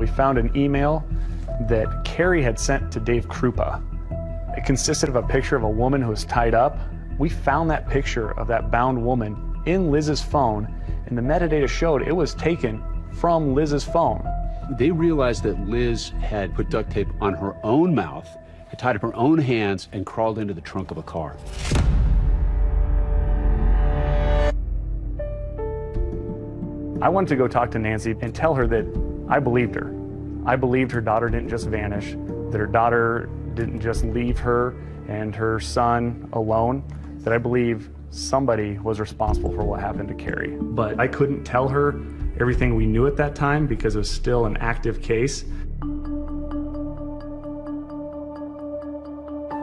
We found an email that Carrie had sent to Dave Kroupa. It consisted of a picture of a woman who was tied up. We found that picture of that bound woman in Liz's phone, and the metadata showed it was taken from Liz's phone. They realized that Liz had put duct tape on her own mouth, had tied up her own hands, and crawled into the trunk of a car. I wanted to go talk to Nancy and tell her that I believed her. I believed her daughter didn't just vanish, that her daughter didn't just leave her and her son alone, that I believe somebody was responsible for what happened to Carrie. But I couldn't tell her everything we knew at that time because it was still an active case.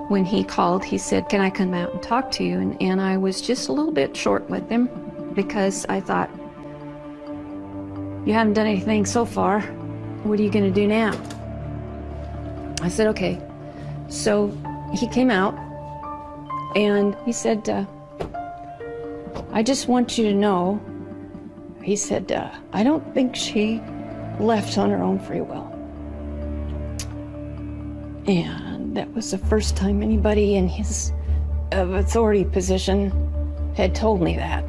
When he called, he said, Can I come out and talk to you? And, and I was just a little bit short with him because I thought, You haven't done anything so far. What are you going to do now? I said, Okay. So he came out and he said, uh, I just want you to know, he said, uh, I don't think she left on her own free will. And that was the first time anybody in his of authority position had told me that.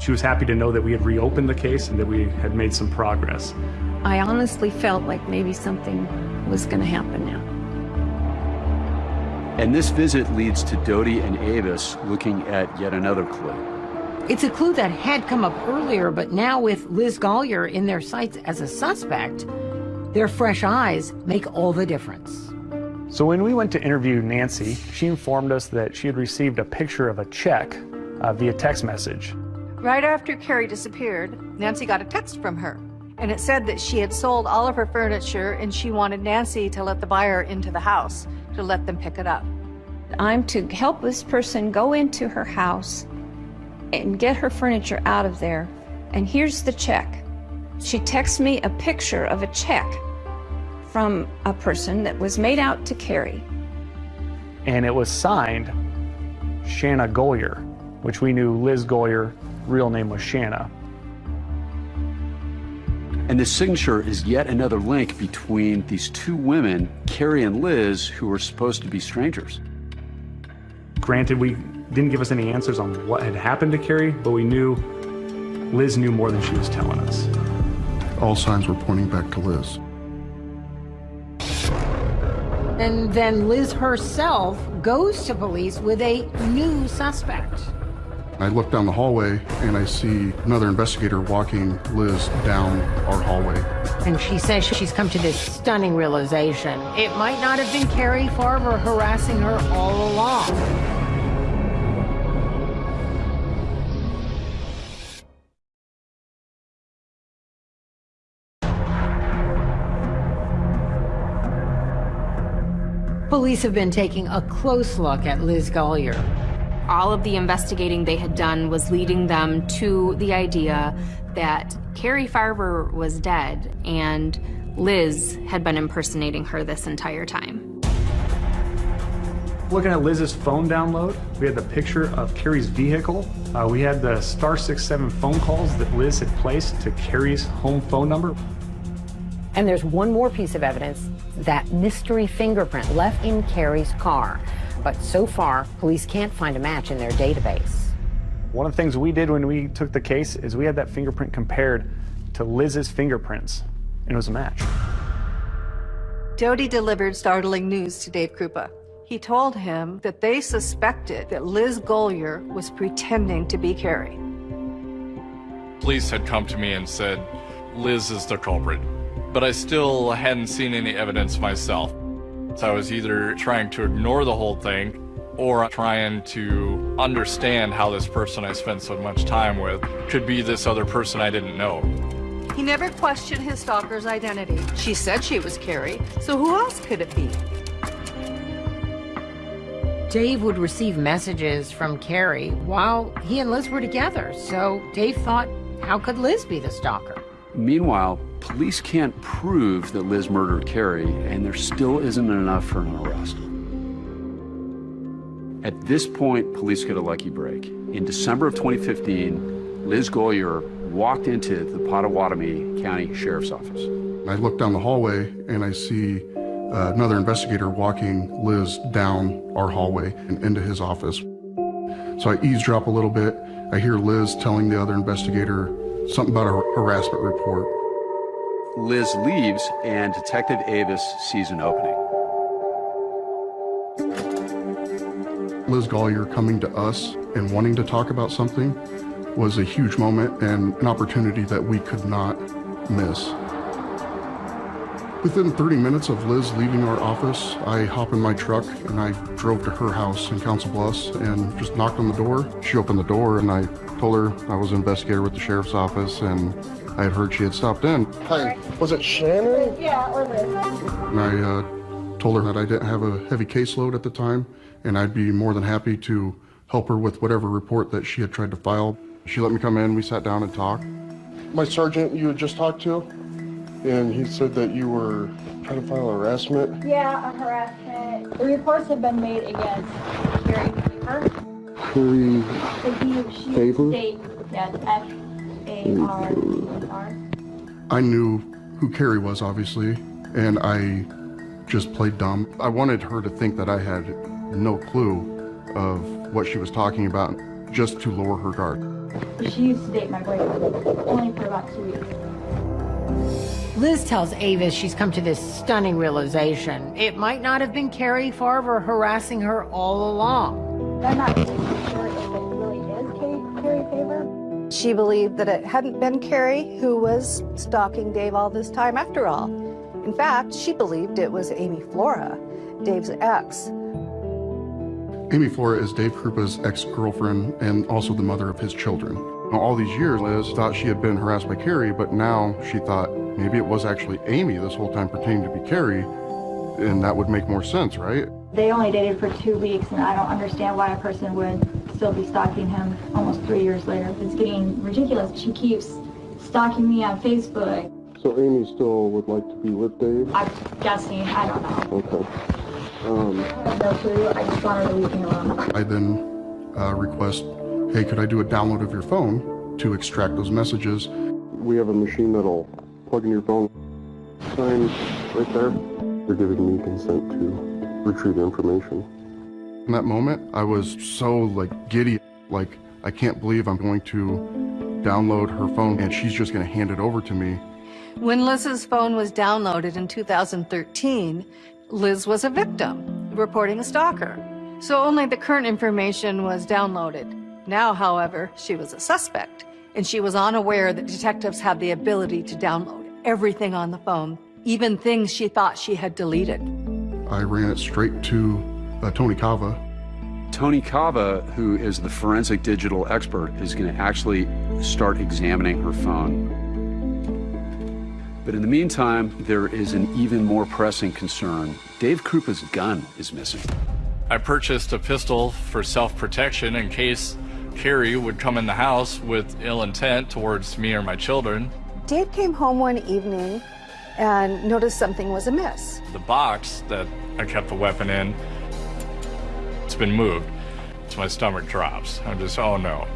She was happy to know that we had reopened the case and that we had made some progress. I honestly felt like maybe something was going to happen now. And this visit leads to Doty and Avis looking at yet another clue. It's a clue that had come up earlier, but now with Liz Golyar in their sights as a suspect, their fresh eyes make all the difference. So when we went to interview Nancy, she informed us that she had received a picture of a check uh, via text message. Right after Carrie disappeared, Nancy got a text from her. And it said that she had sold all of her furniture and she wanted Nancy to let the buyer into the house to let them pick it up. I'm to help this person go into her house and get her furniture out of there. And here's the check. She texts me a picture of a check from a person that was made out to Carrie. And it was signed Shanna Golyar, which we knew Liz Golyar, real name was Shanna. And the signature is yet another link between these two women, Carrie and Liz, who were supposed to be strangers. Granted, we didn't give us any answers on what had happened to Carrie, but we knew Liz knew more than she was telling us. All signs were pointing back to Liz. And then Liz herself goes to police with a new suspect. I look down the hallway and I see another investigator walking Liz down our hallway. And she says she's come to this stunning realization. It might not have been Carrie Farver harassing her all along. Police have been taking a close look at Liz Golyar. All of the investigating they had done was leading them to the idea that Carrie Farver was dead and Liz had been impersonating her this entire time. Looking at Liz's phone download, we had the picture of Carrie's vehicle. Uh, we had the star 67 phone calls that Liz had placed to Carrie's home phone number. And there's one more piece of evidence that mystery fingerprint left in Carrie's car. But so far, police can't find a match in their database. One of the things we did when we took the case is we had that fingerprint compared to Liz's fingerprints, and it was a match. Doty delivered startling news to Dave Kroupa. He told him that they suspected that Liz Golyar was pretending to be Carrie. Police had come to me and said, Liz is the culprit but I still hadn't seen any evidence myself. So I was either trying to ignore the whole thing or trying to understand how this person I spent so much time with could be this other person I didn't know. He never questioned his stalker's identity. She said she was Carrie, so who else could it be? Dave would receive messages from Carrie while he and Liz were together, so Dave thought, how could Liz be the stalker? Meanwhile, police can't prove that Liz murdered Carrie, and there still isn't enough for an arrest. At this point, police get a lucky break. In December of 2015, Liz Golyar walked into the Pottawattamie County Sheriff's Office. I look down the hallway and I see uh, another investigator walking Liz down our hallway and into his office. So I eavesdrop a little bit. I hear Liz telling the other investigator something about a harassment report. Liz leaves, and Detective Avis sees an opening. Liz Golyar coming to us and wanting to talk about something was a huge moment and an opportunity that we could not miss. Within 30 minutes of Liz leaving our office, I hop in my truck and I drove to her house in Council Bluffs and just knocked on the door. She opened the door and I told her I was an investigator with the sheriff's office and I had heard she had stopped in. Hi, was it Shannon? Yeah, or Liz. And I uh, told her that I didn't have a heavy caseload at the time and I'd be more than happy to help her with whatever report that she had tried to file. She let me come in, we sat down and talked. My sergeant you had just talked to, and he said that you were trying to file harassment. Yeah, a harassment. The reports have been made against Carrie Farver. Carrie The he, she, state, yes, F A R R. I knew who Carrie was, obviously, and I just played dumb. I wanted her to think that I had no clue of what she was talking about, just to lower her guard. She used to date my boyfriend, only for about two weeks. Liz tells Avis she's come to this stunning realization. It might not have been Carrie Farver harassing her all along. She believed that it hadn't been Carrie who was stalking Dave all this time after all. In fact, she believed it was Amy Flora, Dave's ex. Amy Flora is Dave Kroupa's ex-girlfriend and also the mother of his children. All these years, Liz thought she had been harassed by Carrie, but now she thought maybe it was actually Amy this whole time pretending to be Carrie, and that would make more sense, right? They only dated for two weeks, and I don't understand why a person would still be stalking him almost three years later. It's getting ridiculous. She keeps stalking me on Facebook. So Amy still would like to be with Dave? I'm guessing. I don't know. Okay. Um, I no clue. I just want her to leave me alone. I then uh, request, hey, could I do a download of your phone to extract those messages? we have a machine that'll plug in your phone. Sign right there. You're giving me consent to retrieve information. In that moment, I was so like giddy, like I can't believe I'm going to download her phone and she's just going to hand it over to me. When Liz's phone was downloaded in 2013, Liz was a victim, reporting a stalker. So only the current information was downloaded. Now, however, she was a suspect, and she was unaware that detectives have the ability to download everything on the phone, even things she thought she had deleted. I ran it straight to uh, Tony Kava. Tony Kava, who is the forensic digital expert, is going to actually start examining her phone. But in the meantime, there is an even more pressing concern. Dave Kroupa's gun is missing. I purchased a pistol for self-protection in case Carrie would come in the house with ill intent towards me or my children. Dave came home one evening and noticed something was amiss. The box that I kept the weapon in, it's been moved. So my stomach drops. I'm just, oh no.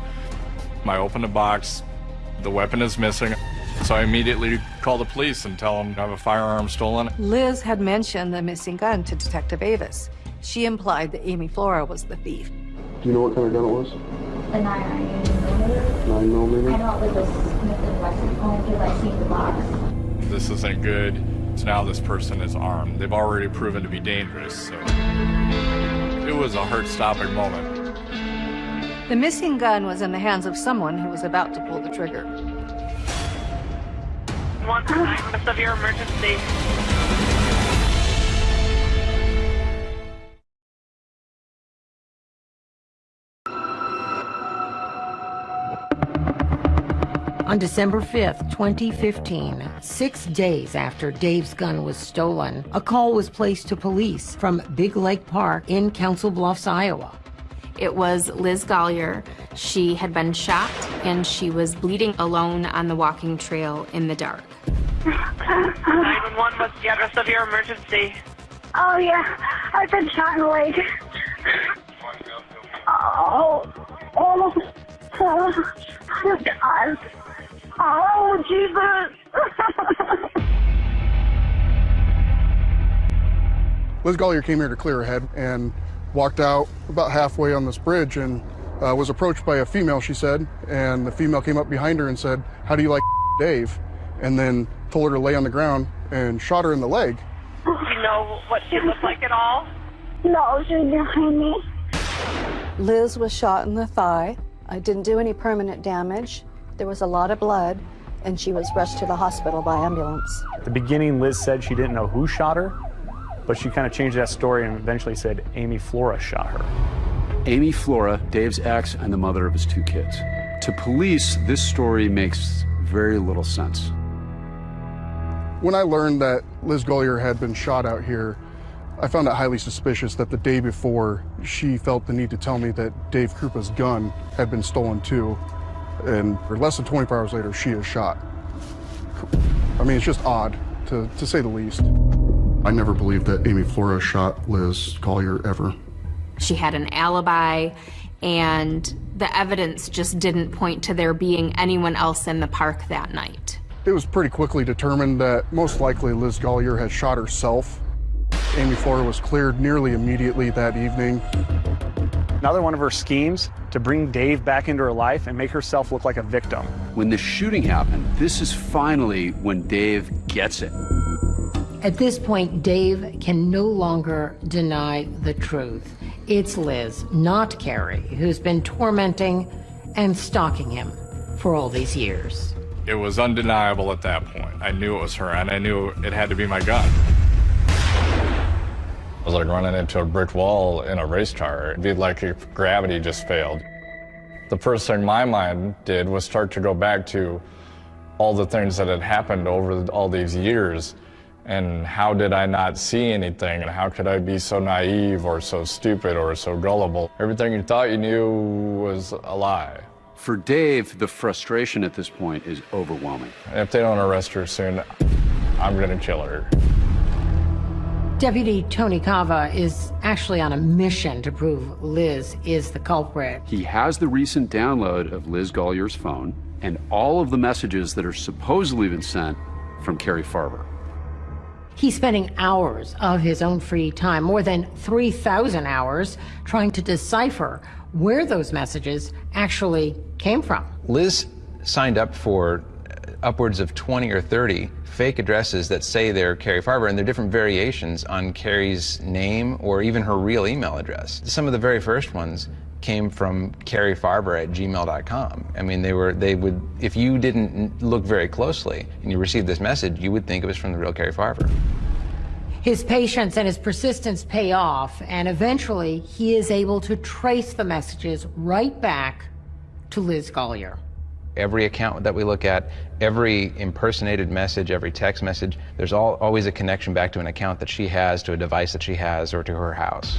I open the box, the weapon is missing. So I immediately call the police and tell them I have a firearm stolen. Liz had mentioned the missing gun to Detective Avis. She implied that Amy Flora was the thief. Do you know what kind of gun it was? The 9 millimeter. 9 millimeter? I know it was a Smith and Wesson only because I seen the box. This isn't good. So now this person is armed. They've already proven to be dangerous. So it was a heart-stopping moment. The missing gun was in the hands of someone who was about to pull the trigger. One for nine, what's emergency? On December 5th, 2015, six days after Dave's gun was stolen, a call was placed to police from Big Lake Park in Council Bluffs, Iowa. It was Liz Golyar. She had been shot and she was bleeding alone on the walking trail in the dark. 911, what's the address of your emergency? Oh, yeah. I've been shot in the leg. Oh, oh, oh, oh God. Oh, Jesus. [LAUGHS] Liz Golyar came here to clear her head and walked out about halfway on this bridge and uh, was approached by a female, she said. And the female came up behind her and said, How do you like [LAUGHS] Dave? And then told her to lay on the ground and shot her in the leg. Do you know what she looked like at all? No, she's behind me. Liz was shot in the thigh. I didn't do any permanent damage. There was a lot of blood, and she was rushed to the hospital by ambulance. At the beginning, Liz said she didn't know who shot her, but she kind of changed that story and eventually said Amy Flora shot her. Amy Flora, Dave's ex, and the mother of his two kids. To police, this story makes very little sense. When I learned that Liz Golyar had been shot out here, I found it highly suspicious that the day before she felt the need to tell me that Dave Kroupa's gun had been stolen too. And less than 24 hours later, she is shot. I mean, it's just odd, to, to say the least. I never believed that Amy Flora shot Liz Golyar ever. She had an alibi, and the evidence just didn't point to there being anyone else in the park that night. It was pretty quickly determined that most likely Liz Golyar had shot herself. Amy Flora was cleared nearly immediately that evening. Another one of her schemes to bring Dave back into her life and make herself look like a victim. When the shooting happened, this is finally when Dave gets it. At this point, Dave can no longer deny the truth. It's Liz, not Carrie, who's been tormenting and stalking him for all these years. It was undeniable at that point. I knew it was her, and I knew it had to be my gun. Was like running into a brick wall in a race car. It'd be like if gravity just failed. The first thing my mind did was start to go back to all the things that had happened over all these years and how did I not see anything and how could I be so naive or so stupid or so gullible? Everything you thought you knew was a lie. For Dave, the frustration at this point is overwhelming. If they don't arrest her soon, I'm going to kill her. Deputy Tony Kava is actually on a mission to prove Liz is the culprit. He has the recent download of Liz Golyar's phone and all of the messages that are supposedly been sent from Carrie Farver. He's spending hours of his own free time, more than 3,000 hours, trying to decipher where those messages actually came from. Liz signed up for upwards of 20 or 30 fake addresses that say they're Carrie Farver, and they're different variations on Carrie's name or even her real email address. Some of the very first ones came from Carrie Farver at gmail.com. I mean, they were, they would, if you didn't look very closely and you received this message, you would think it was from the real Carrie Farver. His patience and his persistence pay off, and eventually he is able to trace the messages right back to Liz Golyar. Every account that we look at, every impersonated message, every text message, there's all, always a connection back to an account that she has, to a device that she has, or to her house.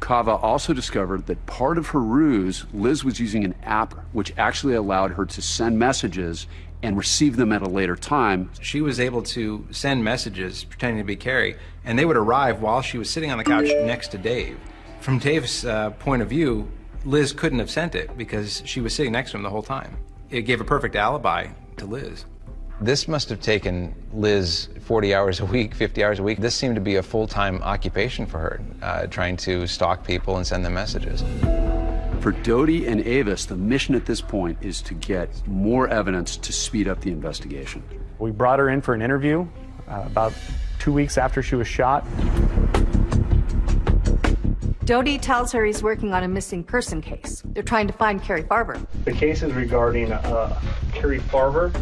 Kava also discovered that part of her ruse, Liz was using an app which actually allowed her to send messages and receive them at a later time. She was able to send messages pretending to be Carrie, and they would arrive while she was sitting on the couch next to Dave. From Dave's uh, point of view, Liz couldn't have sent it because she was sitting next to him the whole time. It gave a perfect alibi to Liz. This must have taken Liz 40 hours a week, 50 hours a week. This seemed to be a full-time occupation for her, uh, trying to stalk people and send them messages. For Doty and Avis, the mission at this point is to get more evidence to speed up the investigation. We brought her in for an interview uh, about two weeks after she was shot. Doty tells her he's working on a missing person case. They're trying to find Carrie Farver. The case is regarding uh, Carrie Farver.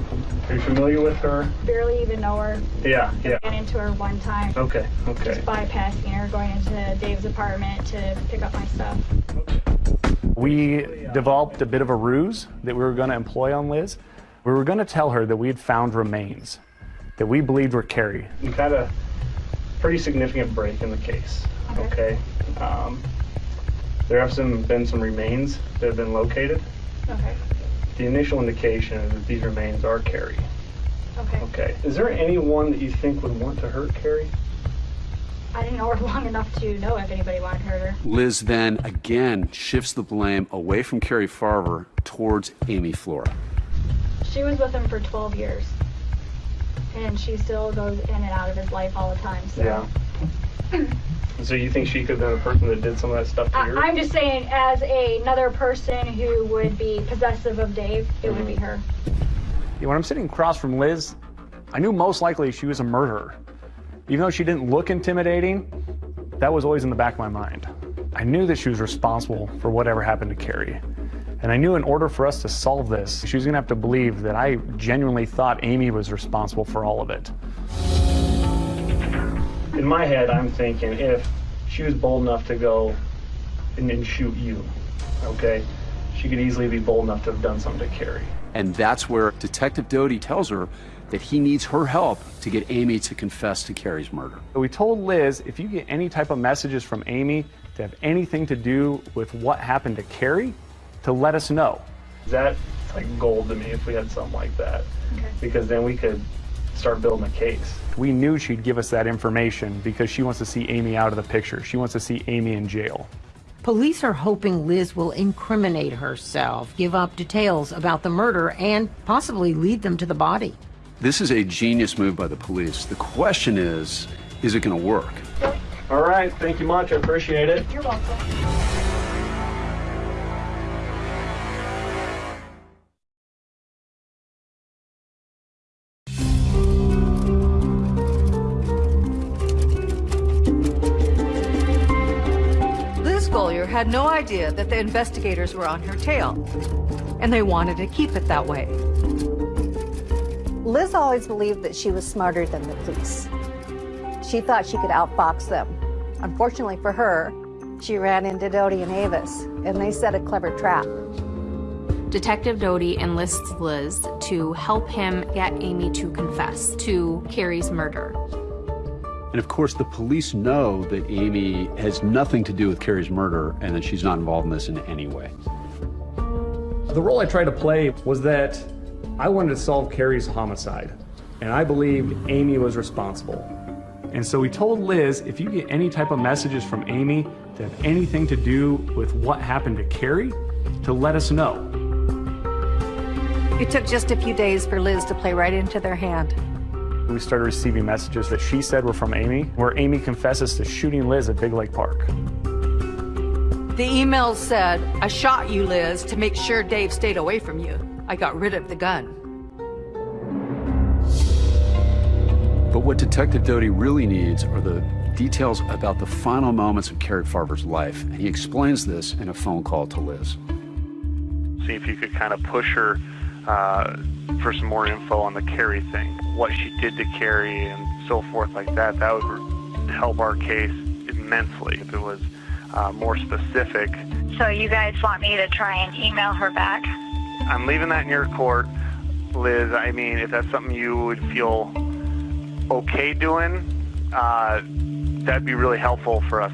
Are you familiar with her? Barely even know her. Yeah, yeah. Ran into her one time. Okay, okay. Just bypassing her, going into Dave's apartment to pick up my stuff. We developed a bit of a ruse that we were going to employ on Liz. We were going to tell her that we had found remains that we believed were Carrie. We've had a pretty significant break in the case. Okay. Um, there have some been some remains that have been located. Okay. The initial indication is that these remains are Carrie. Okay. Okay. Is there anyone that you think would want to hurt Carrie? I didn't know her [LAUGHS] long enough to know if anybody wanted to hurt her. Liz then again shifts the blame away from Carrie Farver towards Amy Flora. She was with him for 12 years. And she still goes in and out of his life all the time. So. Yeah. So you think she could have been the person that did some of that stuff to I, you? I'm just saying, as a, another person who would be possessive of Dave, it would be mm-hmm. her. When I'm sitting across from Liz, I knew most likely she was a murderer. Even though she didn't look intimidating, that was always in the back of my mind. I knew that she was responsible for whatever happened to Carrie. And I knew in order for us to solve this, she was gonna have to believe that I genuinely thought Amy was responsible for all of it. In my head, I'm thinking if she was bold enough to go and then shoot you, okay, she could easily be bold enough to have done something to Carrie. And that's where Detective Doty tells her that he needs her help to get Amy to confess to Carrie's murder. We told Liz if you get any type of messages from Amy to have anything to do with what happened to Carrie, to let us know. That like gold to me if we had something like that, okay. because then we could start building a case. We knew she'd give us that information because she wants to see Amy out of the picture. She wants to see Amy in jail. Police are hoping Liz will incriminate herself, give up details about the murder, and possibly lead them to the body. This is a genius move by the police. The question is, is it going to work? All right, thank you much. I appreciate it. You're welcome. Had no idea that the investigators were on her tail, and they wanted to keep it that way. Liz always believed that she was smarter than the police. She thought she could outbox them. Unfortunately for her, she ran into Doty and Avis, and they set a clever trap. Detective Doty enlists Liz to help him get Amy to confess to Carrie's murder. And of course, the police know that Amy has nothing to do with Carrie's murder and that she's not involved in this in any way. The role I tried to play was that I wanted to solve Carrie's homicide, and I believed Amy was responsible. And so we told Liz if you get any type of messages from Amy that have anything to do with what happened to Carrie, to let us know. It took just a few days for Liz to play right into their hand. We started receiving messages that she said were from Amy, where Amy confesses to shooting Liz at Big Lake Park. The email said, I shot you, Liz, to make sure Dave stayed away from you. I got rid of the gun. But what Detective Doty really needs are the details about the final moments of Carrie Farver's life. And he explains this in a phone call to Liz. See if you could kind of push her uh, for some more info on the Carrie thing, what she did to Carrie and so forth like that. That would help our case immensely if it was uh, more specific. So you guys want me to try and email her back? I'm leaving that in your court, Liz. I mean, if that's something you would feel okay doing, uh, that'd be really helpful for us.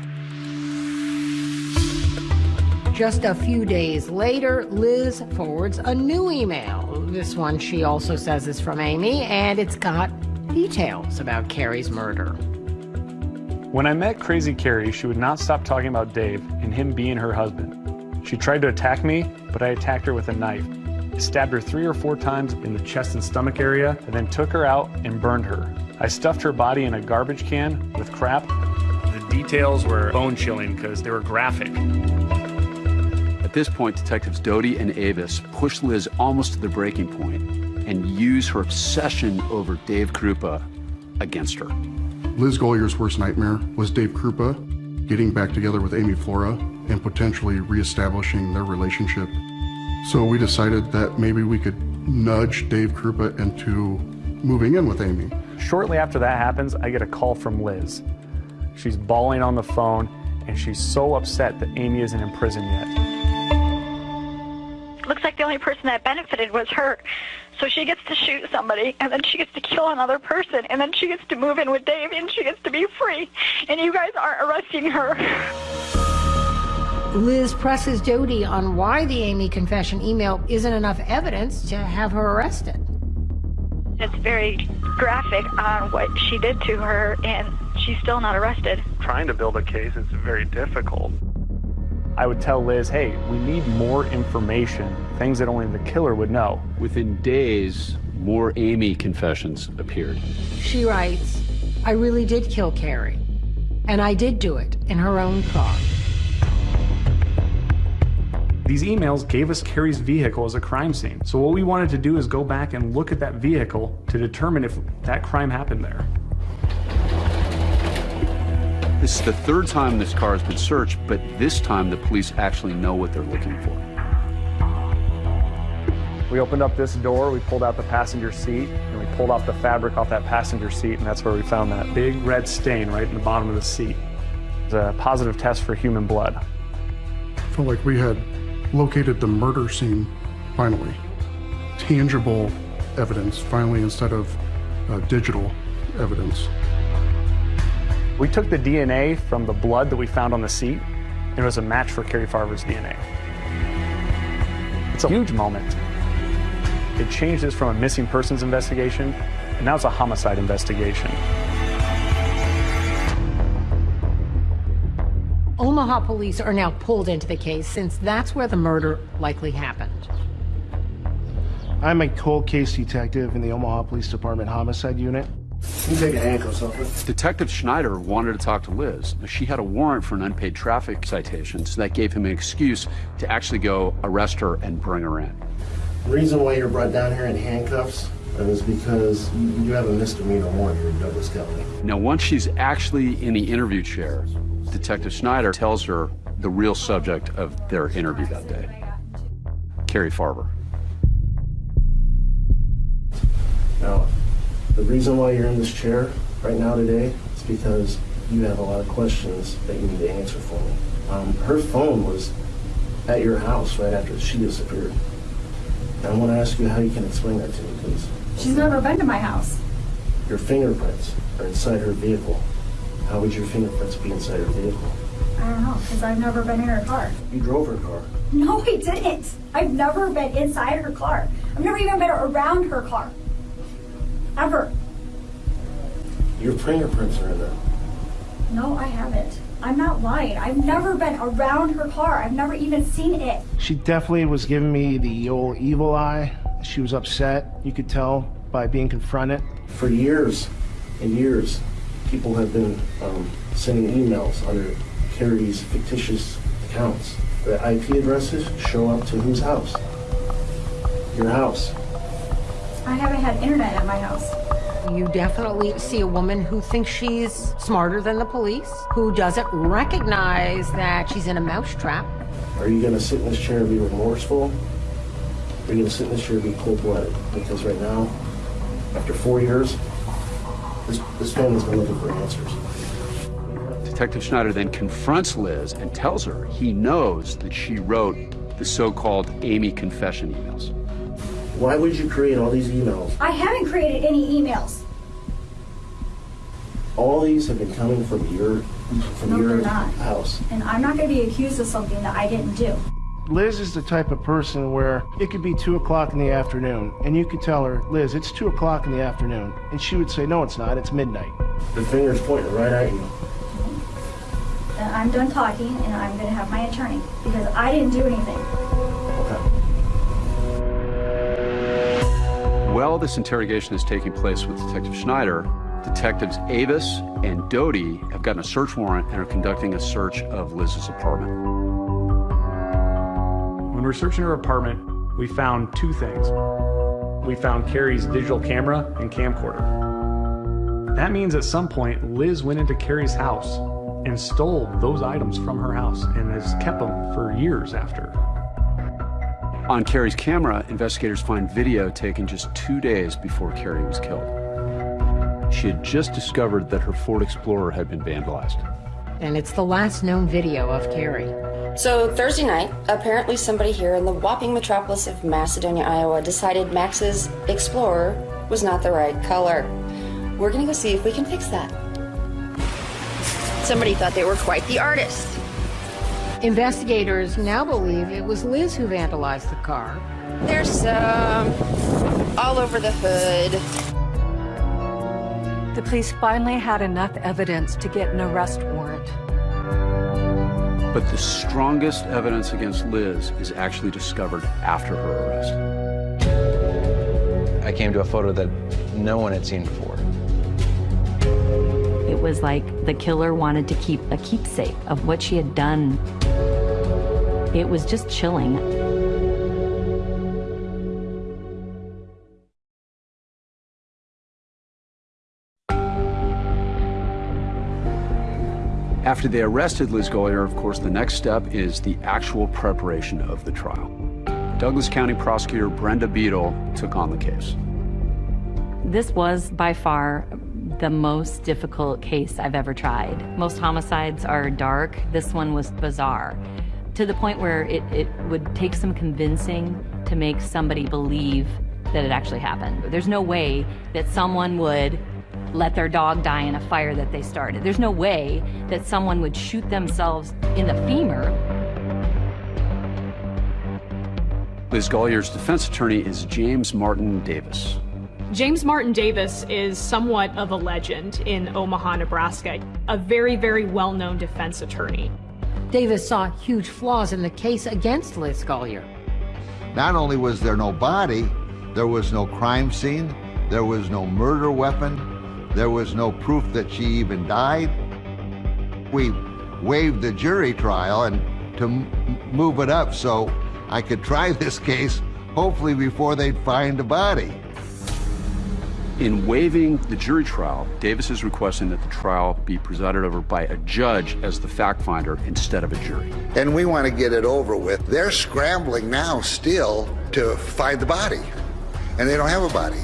Just a few days later, Liz forwards a new email. This one she also says is from Amy, and it's got details about Carrie's murder. When I met Crazy Carrie, she would not stop talking about Dave and him being her husband. She tried to attack me, but I attacked her with a knife. I stabbed her three or four times in the chest and stomach area, and then took her out and burned her. I stuffed her body in a garbage can with crap. The details were bone chilling because they were graphic. At this point, detectives Doty and Avis push Liz almost to the breaking point and use her obsession over Dave Kroupa against her. Liz Golyar's worst nightmare was Dave Kroupa. getting back together with Amy Flora and potentially reestablishing their relationship. So we decided that maybe we could nudge Dave Kroupa into moving in with Amy. Shortly after that happens, I get a call from Liz. She's bawling on the phone, and she's so upset that Amy isn't in prison yet. Looks like the only person that benefited was her. So she gets to shoot somebody, and then she gets to kill another person, and then she gets to move in with Dave, and she gets to be free. And you guys aren't arresting her. Liz presses Doty on why the Amy confession email isn't enough evidence to have her arrested. It's very graphic on what she did to her, and she's still not arrested. Trying to build a case is very difficult. I would tell Liz, hey, we need more information, things that only the killer would know. Within days, more Amy confessions appeared. She writes, I really did kill Carrie, and I did do it in her own car. These emails gave us Carrie's vehicle as a crime scene. So what we wanted to do is go back and look at that vehicle to determine if that crime happened there. This is the third time this car has been searched, but this time the police actually know what they're looking for. We opened up this door, we pulled out the passenger seat, and we pulled off the fabric off that passenger seat, and that's where we found that big red stain right in the bottom of the seat. It's a positive test for human blood. I Felt like we had located the murder scene finally. Tangible evidence finally instead of uh, digital evidence. We took the DNA from the blood that we found on the seat, and it was a match for Carrie Farver's DNA. It's a huge moment. It changed this from a missing persons investigation, and now it's a homicide investigation. Omaha police are now pulled into the case since that's where the murder likely happened. I'm a cold case detective in the Omaha Police Department Homicide Unit. You take a handcuffs off Detective Schneider wanted to talk to Liz. She had a warrant for an unpaid traffic citation, so that gave him an excuse to actually go arrest her and bring her in. The reason why you're brought down here in handcuffs is because you have a misdemeanor warrant here in Douglas County. Now, once she's actually in the interview chair, Detective Schneider tells her the real subject of their interview that day Carrie Farver. Now, the reason why you're in this chair right now today is because you have a lot of questions that you need to answer for me. Um, her phone was at your house right after she disappeared. And I want to ask you how you can explain that to me, please. She's never been to my house. Your fingerprints are inside her vehicle. How would your fingerprints be inside her vehicle? I don't know, because I've never been in her car. You drove her car. No, I didn't. I've never been inside her car. I've never even been around her car. Ever. Your fingerprints are in there. No, I haven't. I'm not lying. I've never been around her car. I've never even seen it. She definitely was giving me the old evil eye. She was upset, you could tell by being confronted. For years and years, people have been um, sending emails under Carrie's fictitious accounts. The IP addresses show up to whose house? Your house. I haven't had internet at my house. You definitely see a woman who thinks she's smarter than the police, who doesn't recognize that she's in a mousetrap. Are you going to sit in this chair and be remorseful? Or are you going to sit in this chair and be cold-blooded? Because right now, after four years, this, this family's been looking for answers. Detective Schneider then confronts Liz and tells her he knows that she wrote the so called Amy confession emails. Why would you create all these emails? I haven't created any emails. All these have been coming from your from No, your not. house. And I'm not going to be accused of something that I didn't do. Liz is the type of person where it could be 2 o'clock in the afternoon, and you could tell her, Liz, it's 2 o'clock in the afternoon. And she would say, No, it's not, it's midnight. The finger's pointing right at you. And I'm done talking, and I'm going to have my attorney because I didn't do anything. While this interrogation is taking place with Detective Schneider, Detectives Avis and Doty have gotten a search warrant and are conducting a search of Liz's apartment. When we were searching her apartment, we found two things. We found Carrie's digital camera and camcorder. That means at some point, Liz went into Carrie's house and stole those items from her house and has kept them for years after. On Carrie's camera, investigators find video taken just two days before Carrie was killed. She had just discovered that her Ford Explorer had been vandalized. And it's the last known video of Carrie. So Thursday night, apparently somebody here in the whopping metropolis of Macedonia, Iowa decided Max's Explorer was not the right color. We're gonna go see if we can fix that. Somebody thought they were quite the artist. Investigators now believe it was Liz who vandalized the car. There's um all over the hood. The police finally had enough evidence to get an arrest warrant. But the strongest evidence against Liz is actually discovered after her arrest. I came to a photo that no one had seen before. It was like the killer wanted to keep a keepsake of what she had done. It was just chilling. After they arrested Liz Golyar, of course, the next step is the actual preparation of the trial. Douglas County prosecutor Brenda Beadle took on the case. This was by far the most difficult case I've ever tried. Most homicides are dark. This one was bizarre to the point where it, it would take some convincing to make somebody believe that it actually happened. There's no way that someone would let their dog die in a fire that they started. There's no way that someone would shoot themselves in the femur. Liz Golyar's defense attorney is James Martin Davis. James Martin Davis is somewhat of a legend in Omaha, Nebraska, a very, very well known defense attorney. Davis saw huge flaws in the case against Liz Golyar. Not only was there no body, there was no crime scene, there was no murder weapon, there was no proof that she even died. We waived the jury trial and to move it up so I could try [LAUGHS] this case hopefully before they'd find a body. In waiving the jury trial, Davis is requesting that the trial be presided over by a judge as the fact finder instead of a jury. And we want to get it over with. They're scrambling now still to find the body, and they don't have a body.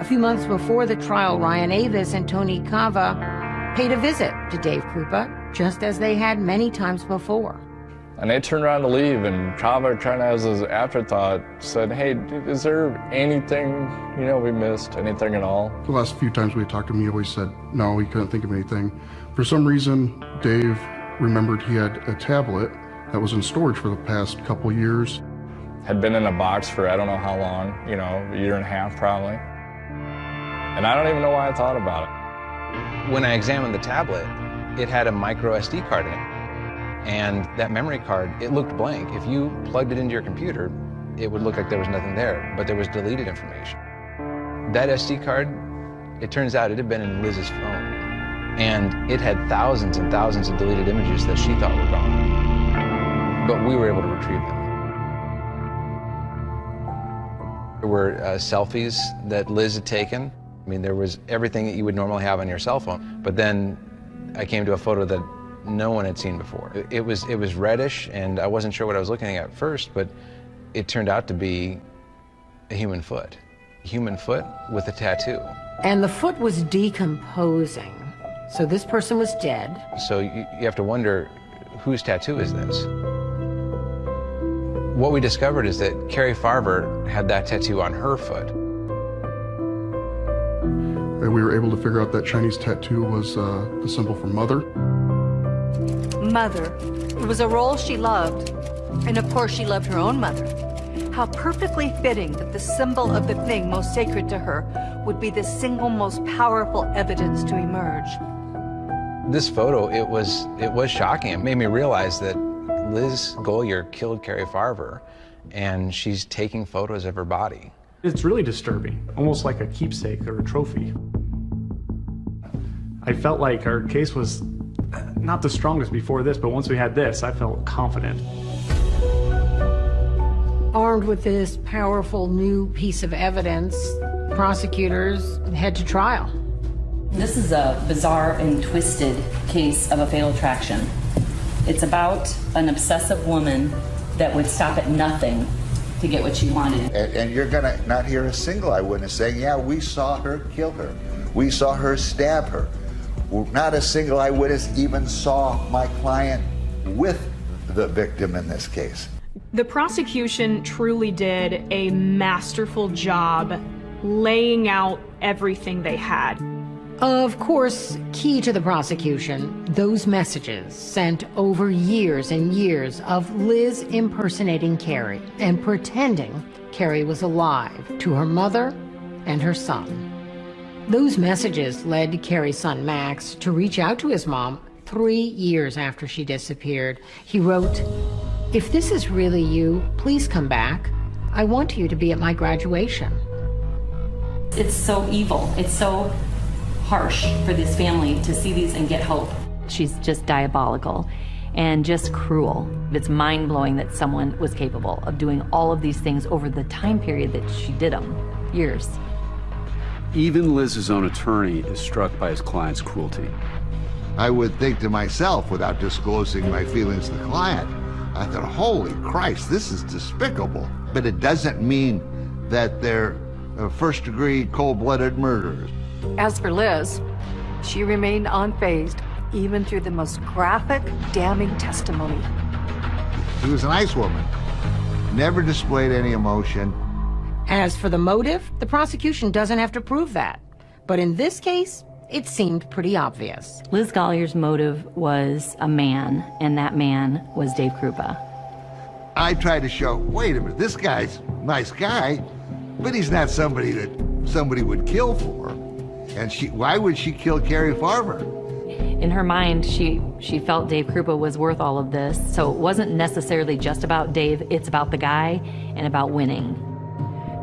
A few months before the trial, Ryan Avis and Tony Kava paid a visit to Dave Kroupa, just as they had many times before. And they turned around to leave, and Kava, kind of as his afterthought, said, hey, is there anything, you know, we missed? Anything at all? The last few times we talked to him, he always said no, he couldn't think of anything. For some reason, Dave remembered he had a tablet that was in storage for the past couple years. Had been in a box for I don't know how long, you know, a year and a half probably. And I don't even know why I thought about it. When I examined the tablet, it had a micro SD card in it. And that memory card, it looked blank. If you plugged it into your computer, it would look like there was nothing there, but there was deleted information. That SD card, it turns out it had been in Liz's phone. And it had thousands and thousands of deleted images that she thought were gone. But we were able to retrieve them. There were uh, selfies that Liz had taken. I mean, there was everything that you would normally have on your cell phone. But then I came to a photo that no one had seen before. It, it, was, it was reddish, and I wasn't sure what I was looking at first, but it turned out to be a human foot. A human foot with a tattoo. And the foot was decomposing. So this person was dead. So you, you have to wonder, whose tattoo is this? What we discovered is that Carrie Farver had that tattoo on her foot. And we were able to figure out that Chinese tattoo was uh, the symbol for mother. Mother. It was a role she loved. And of course, she loved her own mother. How perfectly fitting that the symbol of the thing most sacred to her would be the single most powerful evidence to emerge. This photo, it was, it was shocking. It made me realize that Liz Golyar killed Carrie Farver, and she's taking photos of her body. It's really disturbing, almost like a keepsake or a trophy. I felt like our case was not the strongest before this, but once we had this, I felt confident. Armed with this powerful new piece of evidence, prosecutors head to trial. This is a bizarre and twisted case of a fatal attraction. It's about an obsessive woman that would stop at nothing to get what she wanted. And, and you're going to not hear a single eyewitness saying, yeah, we saw her kill her. We saw her stab her. Not a single eyewitness even saw my client with the victim in this case. The prosecution truly did a masterful job laying out everything they had. Of course, key to the prosecution, those messages sent over years and years of Liz impersonating Carrie and pretending Carrie was alive to her mother and her son. Those messages led Carrie's son Max to reach out to his mom three years after she disappeared. He wrote, If this is really you, please come back. I want you to be at my graduation. It's so evil. It's so harsh for this family to see these and get hope. She's just diabolical and just cruel. It's mind blowing that someone was capable of doing all of these things over the time period that she did them years. Even Liz's own attorney is struck by his client's cruelty. I would think to myself, without disclosing my feelings to the client, I thought, holy Christ, this is despicable. But it doesn't mean that they're uh, first degree cold blooded murderers. As for Liz, she remained unfazed even through the most graphic, damning testimony. She was a nice woman, never displayed any emotion. As for the motive, the prosecution doesn't have to prove that. But in this case, it seemed pretty obvious. Liz Golyar's motive was a man, and that man was Dave Kroupa. I tried to show, wait a minute, this guy's a nice guy, but he's not somebody that somebody would kill for. And she, why would she kill Carrie Farver? In her mind, she, she felt Dave Kroupa was worth all of this, so it wasn't necessarily just about Dave, it's about the guy and about winning.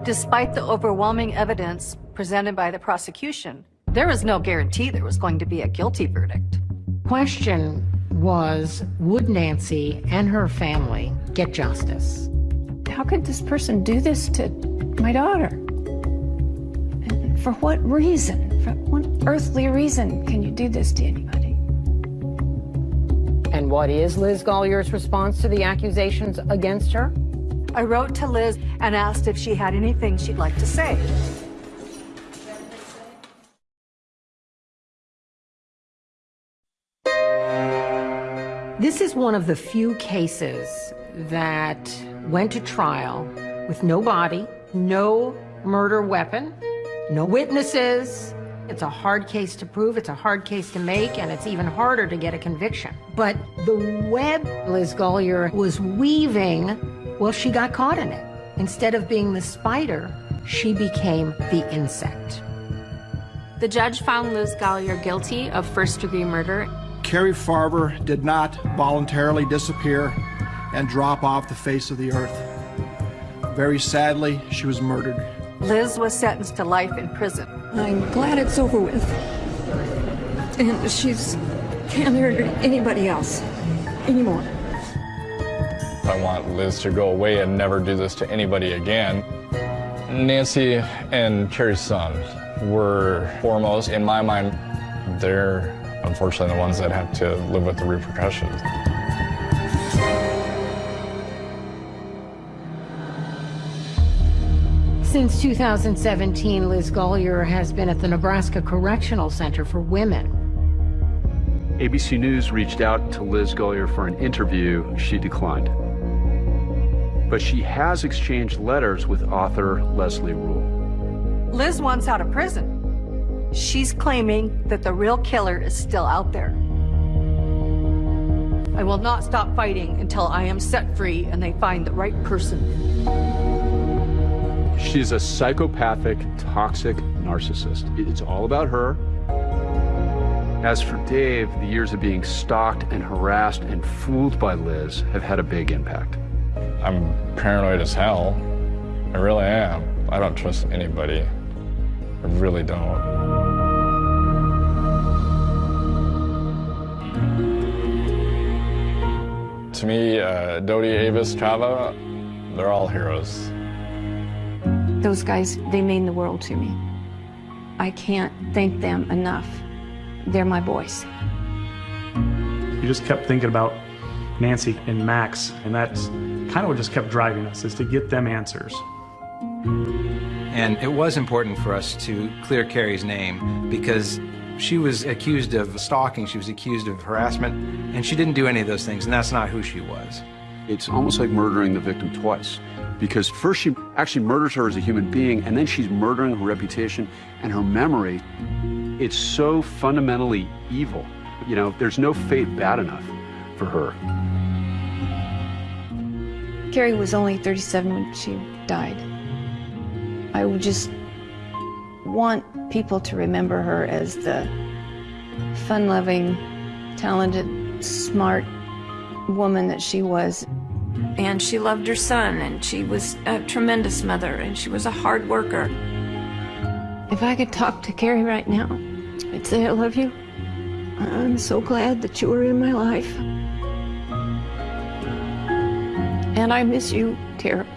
Despite the overwhelming evidence presented by the prosecution, there was no guarantee there was going to be a guilty verdict. Question was, would Nancy and her family get justice? How could this person do this to my daughter? And for what reason? For what earthly reason can you do this to anybody? And what is Liz Golyar's response to the accusations against her? I wrote to Liz and asked if she had anything she'd like to say. This is one of the few cases that went to trial with no body, no murder weapon, no witnesses. It's a hard case to prove, it's a hard case to make, and it's even harder to get a conviction. But the web Liz Golyar was weaving, well, she got caught in it. Instead of being the spider, she became the insect. The judge found Liz Golyar guilty of first degree murder Carrie Farver did not voluntarily disappear and drop off the face of the earth. Very sadly, she was murdered. Liz was sentenced to life in prison. I'm glad it's over with. And she's can't hurt anybody else anymore. I want Liz to go away and never do this to anybody again. Nancy and Carrie's son were foremost in my mind. They're unfortunately the ones that have to live with the repercussions. Since 2017, Liz Golyar has been at the Nebraska Correctional Center for Women. ABC News reached out to Liz Golyar for an interview. She declined. But she has exchanged letters with author Leslie Rule. Liz wants out of prison. She's claiming that the real killer is still out there. I will not stop fighting until I am set free and they find the right person. She's a psychopathic, toxic narcissist. It's all about her. As for Dave, the years of being stalked and harassed and fooled by Liz have had a big impact. I'm paranoid as hell. I really am. I don't trust anybody. I really don't. To me, uh, Doty, Avis, Kava, they're all heroes. Those guys, they mean the world to me. I can't thank them enough. They're my boys. You just kept thinking about Nancy and Max, and that's kind of what just kept driving us, is to get them answers. And it was important for us to clear Carrie's name because she was accused of stalking, she was accused of harassment, and she didn't do any of those things, and that's not who she was. It's almost like murdering the victim twice. Because first she actually murders her as a human being, and then she's murdering her reputation and her memory. It's so fundamentally evil. You know, there's no fate bad enough for her. Carrie was only 37 when she died. I would just want people to remember her as the fun-loving, talented, smart woman that she was. And she loved her son, and she was a tremendous mother, and she was a hard worker. If I could talk to Carrie right now, I'd say I love you. I'm so glad that you were in my life. And I miss you terribly.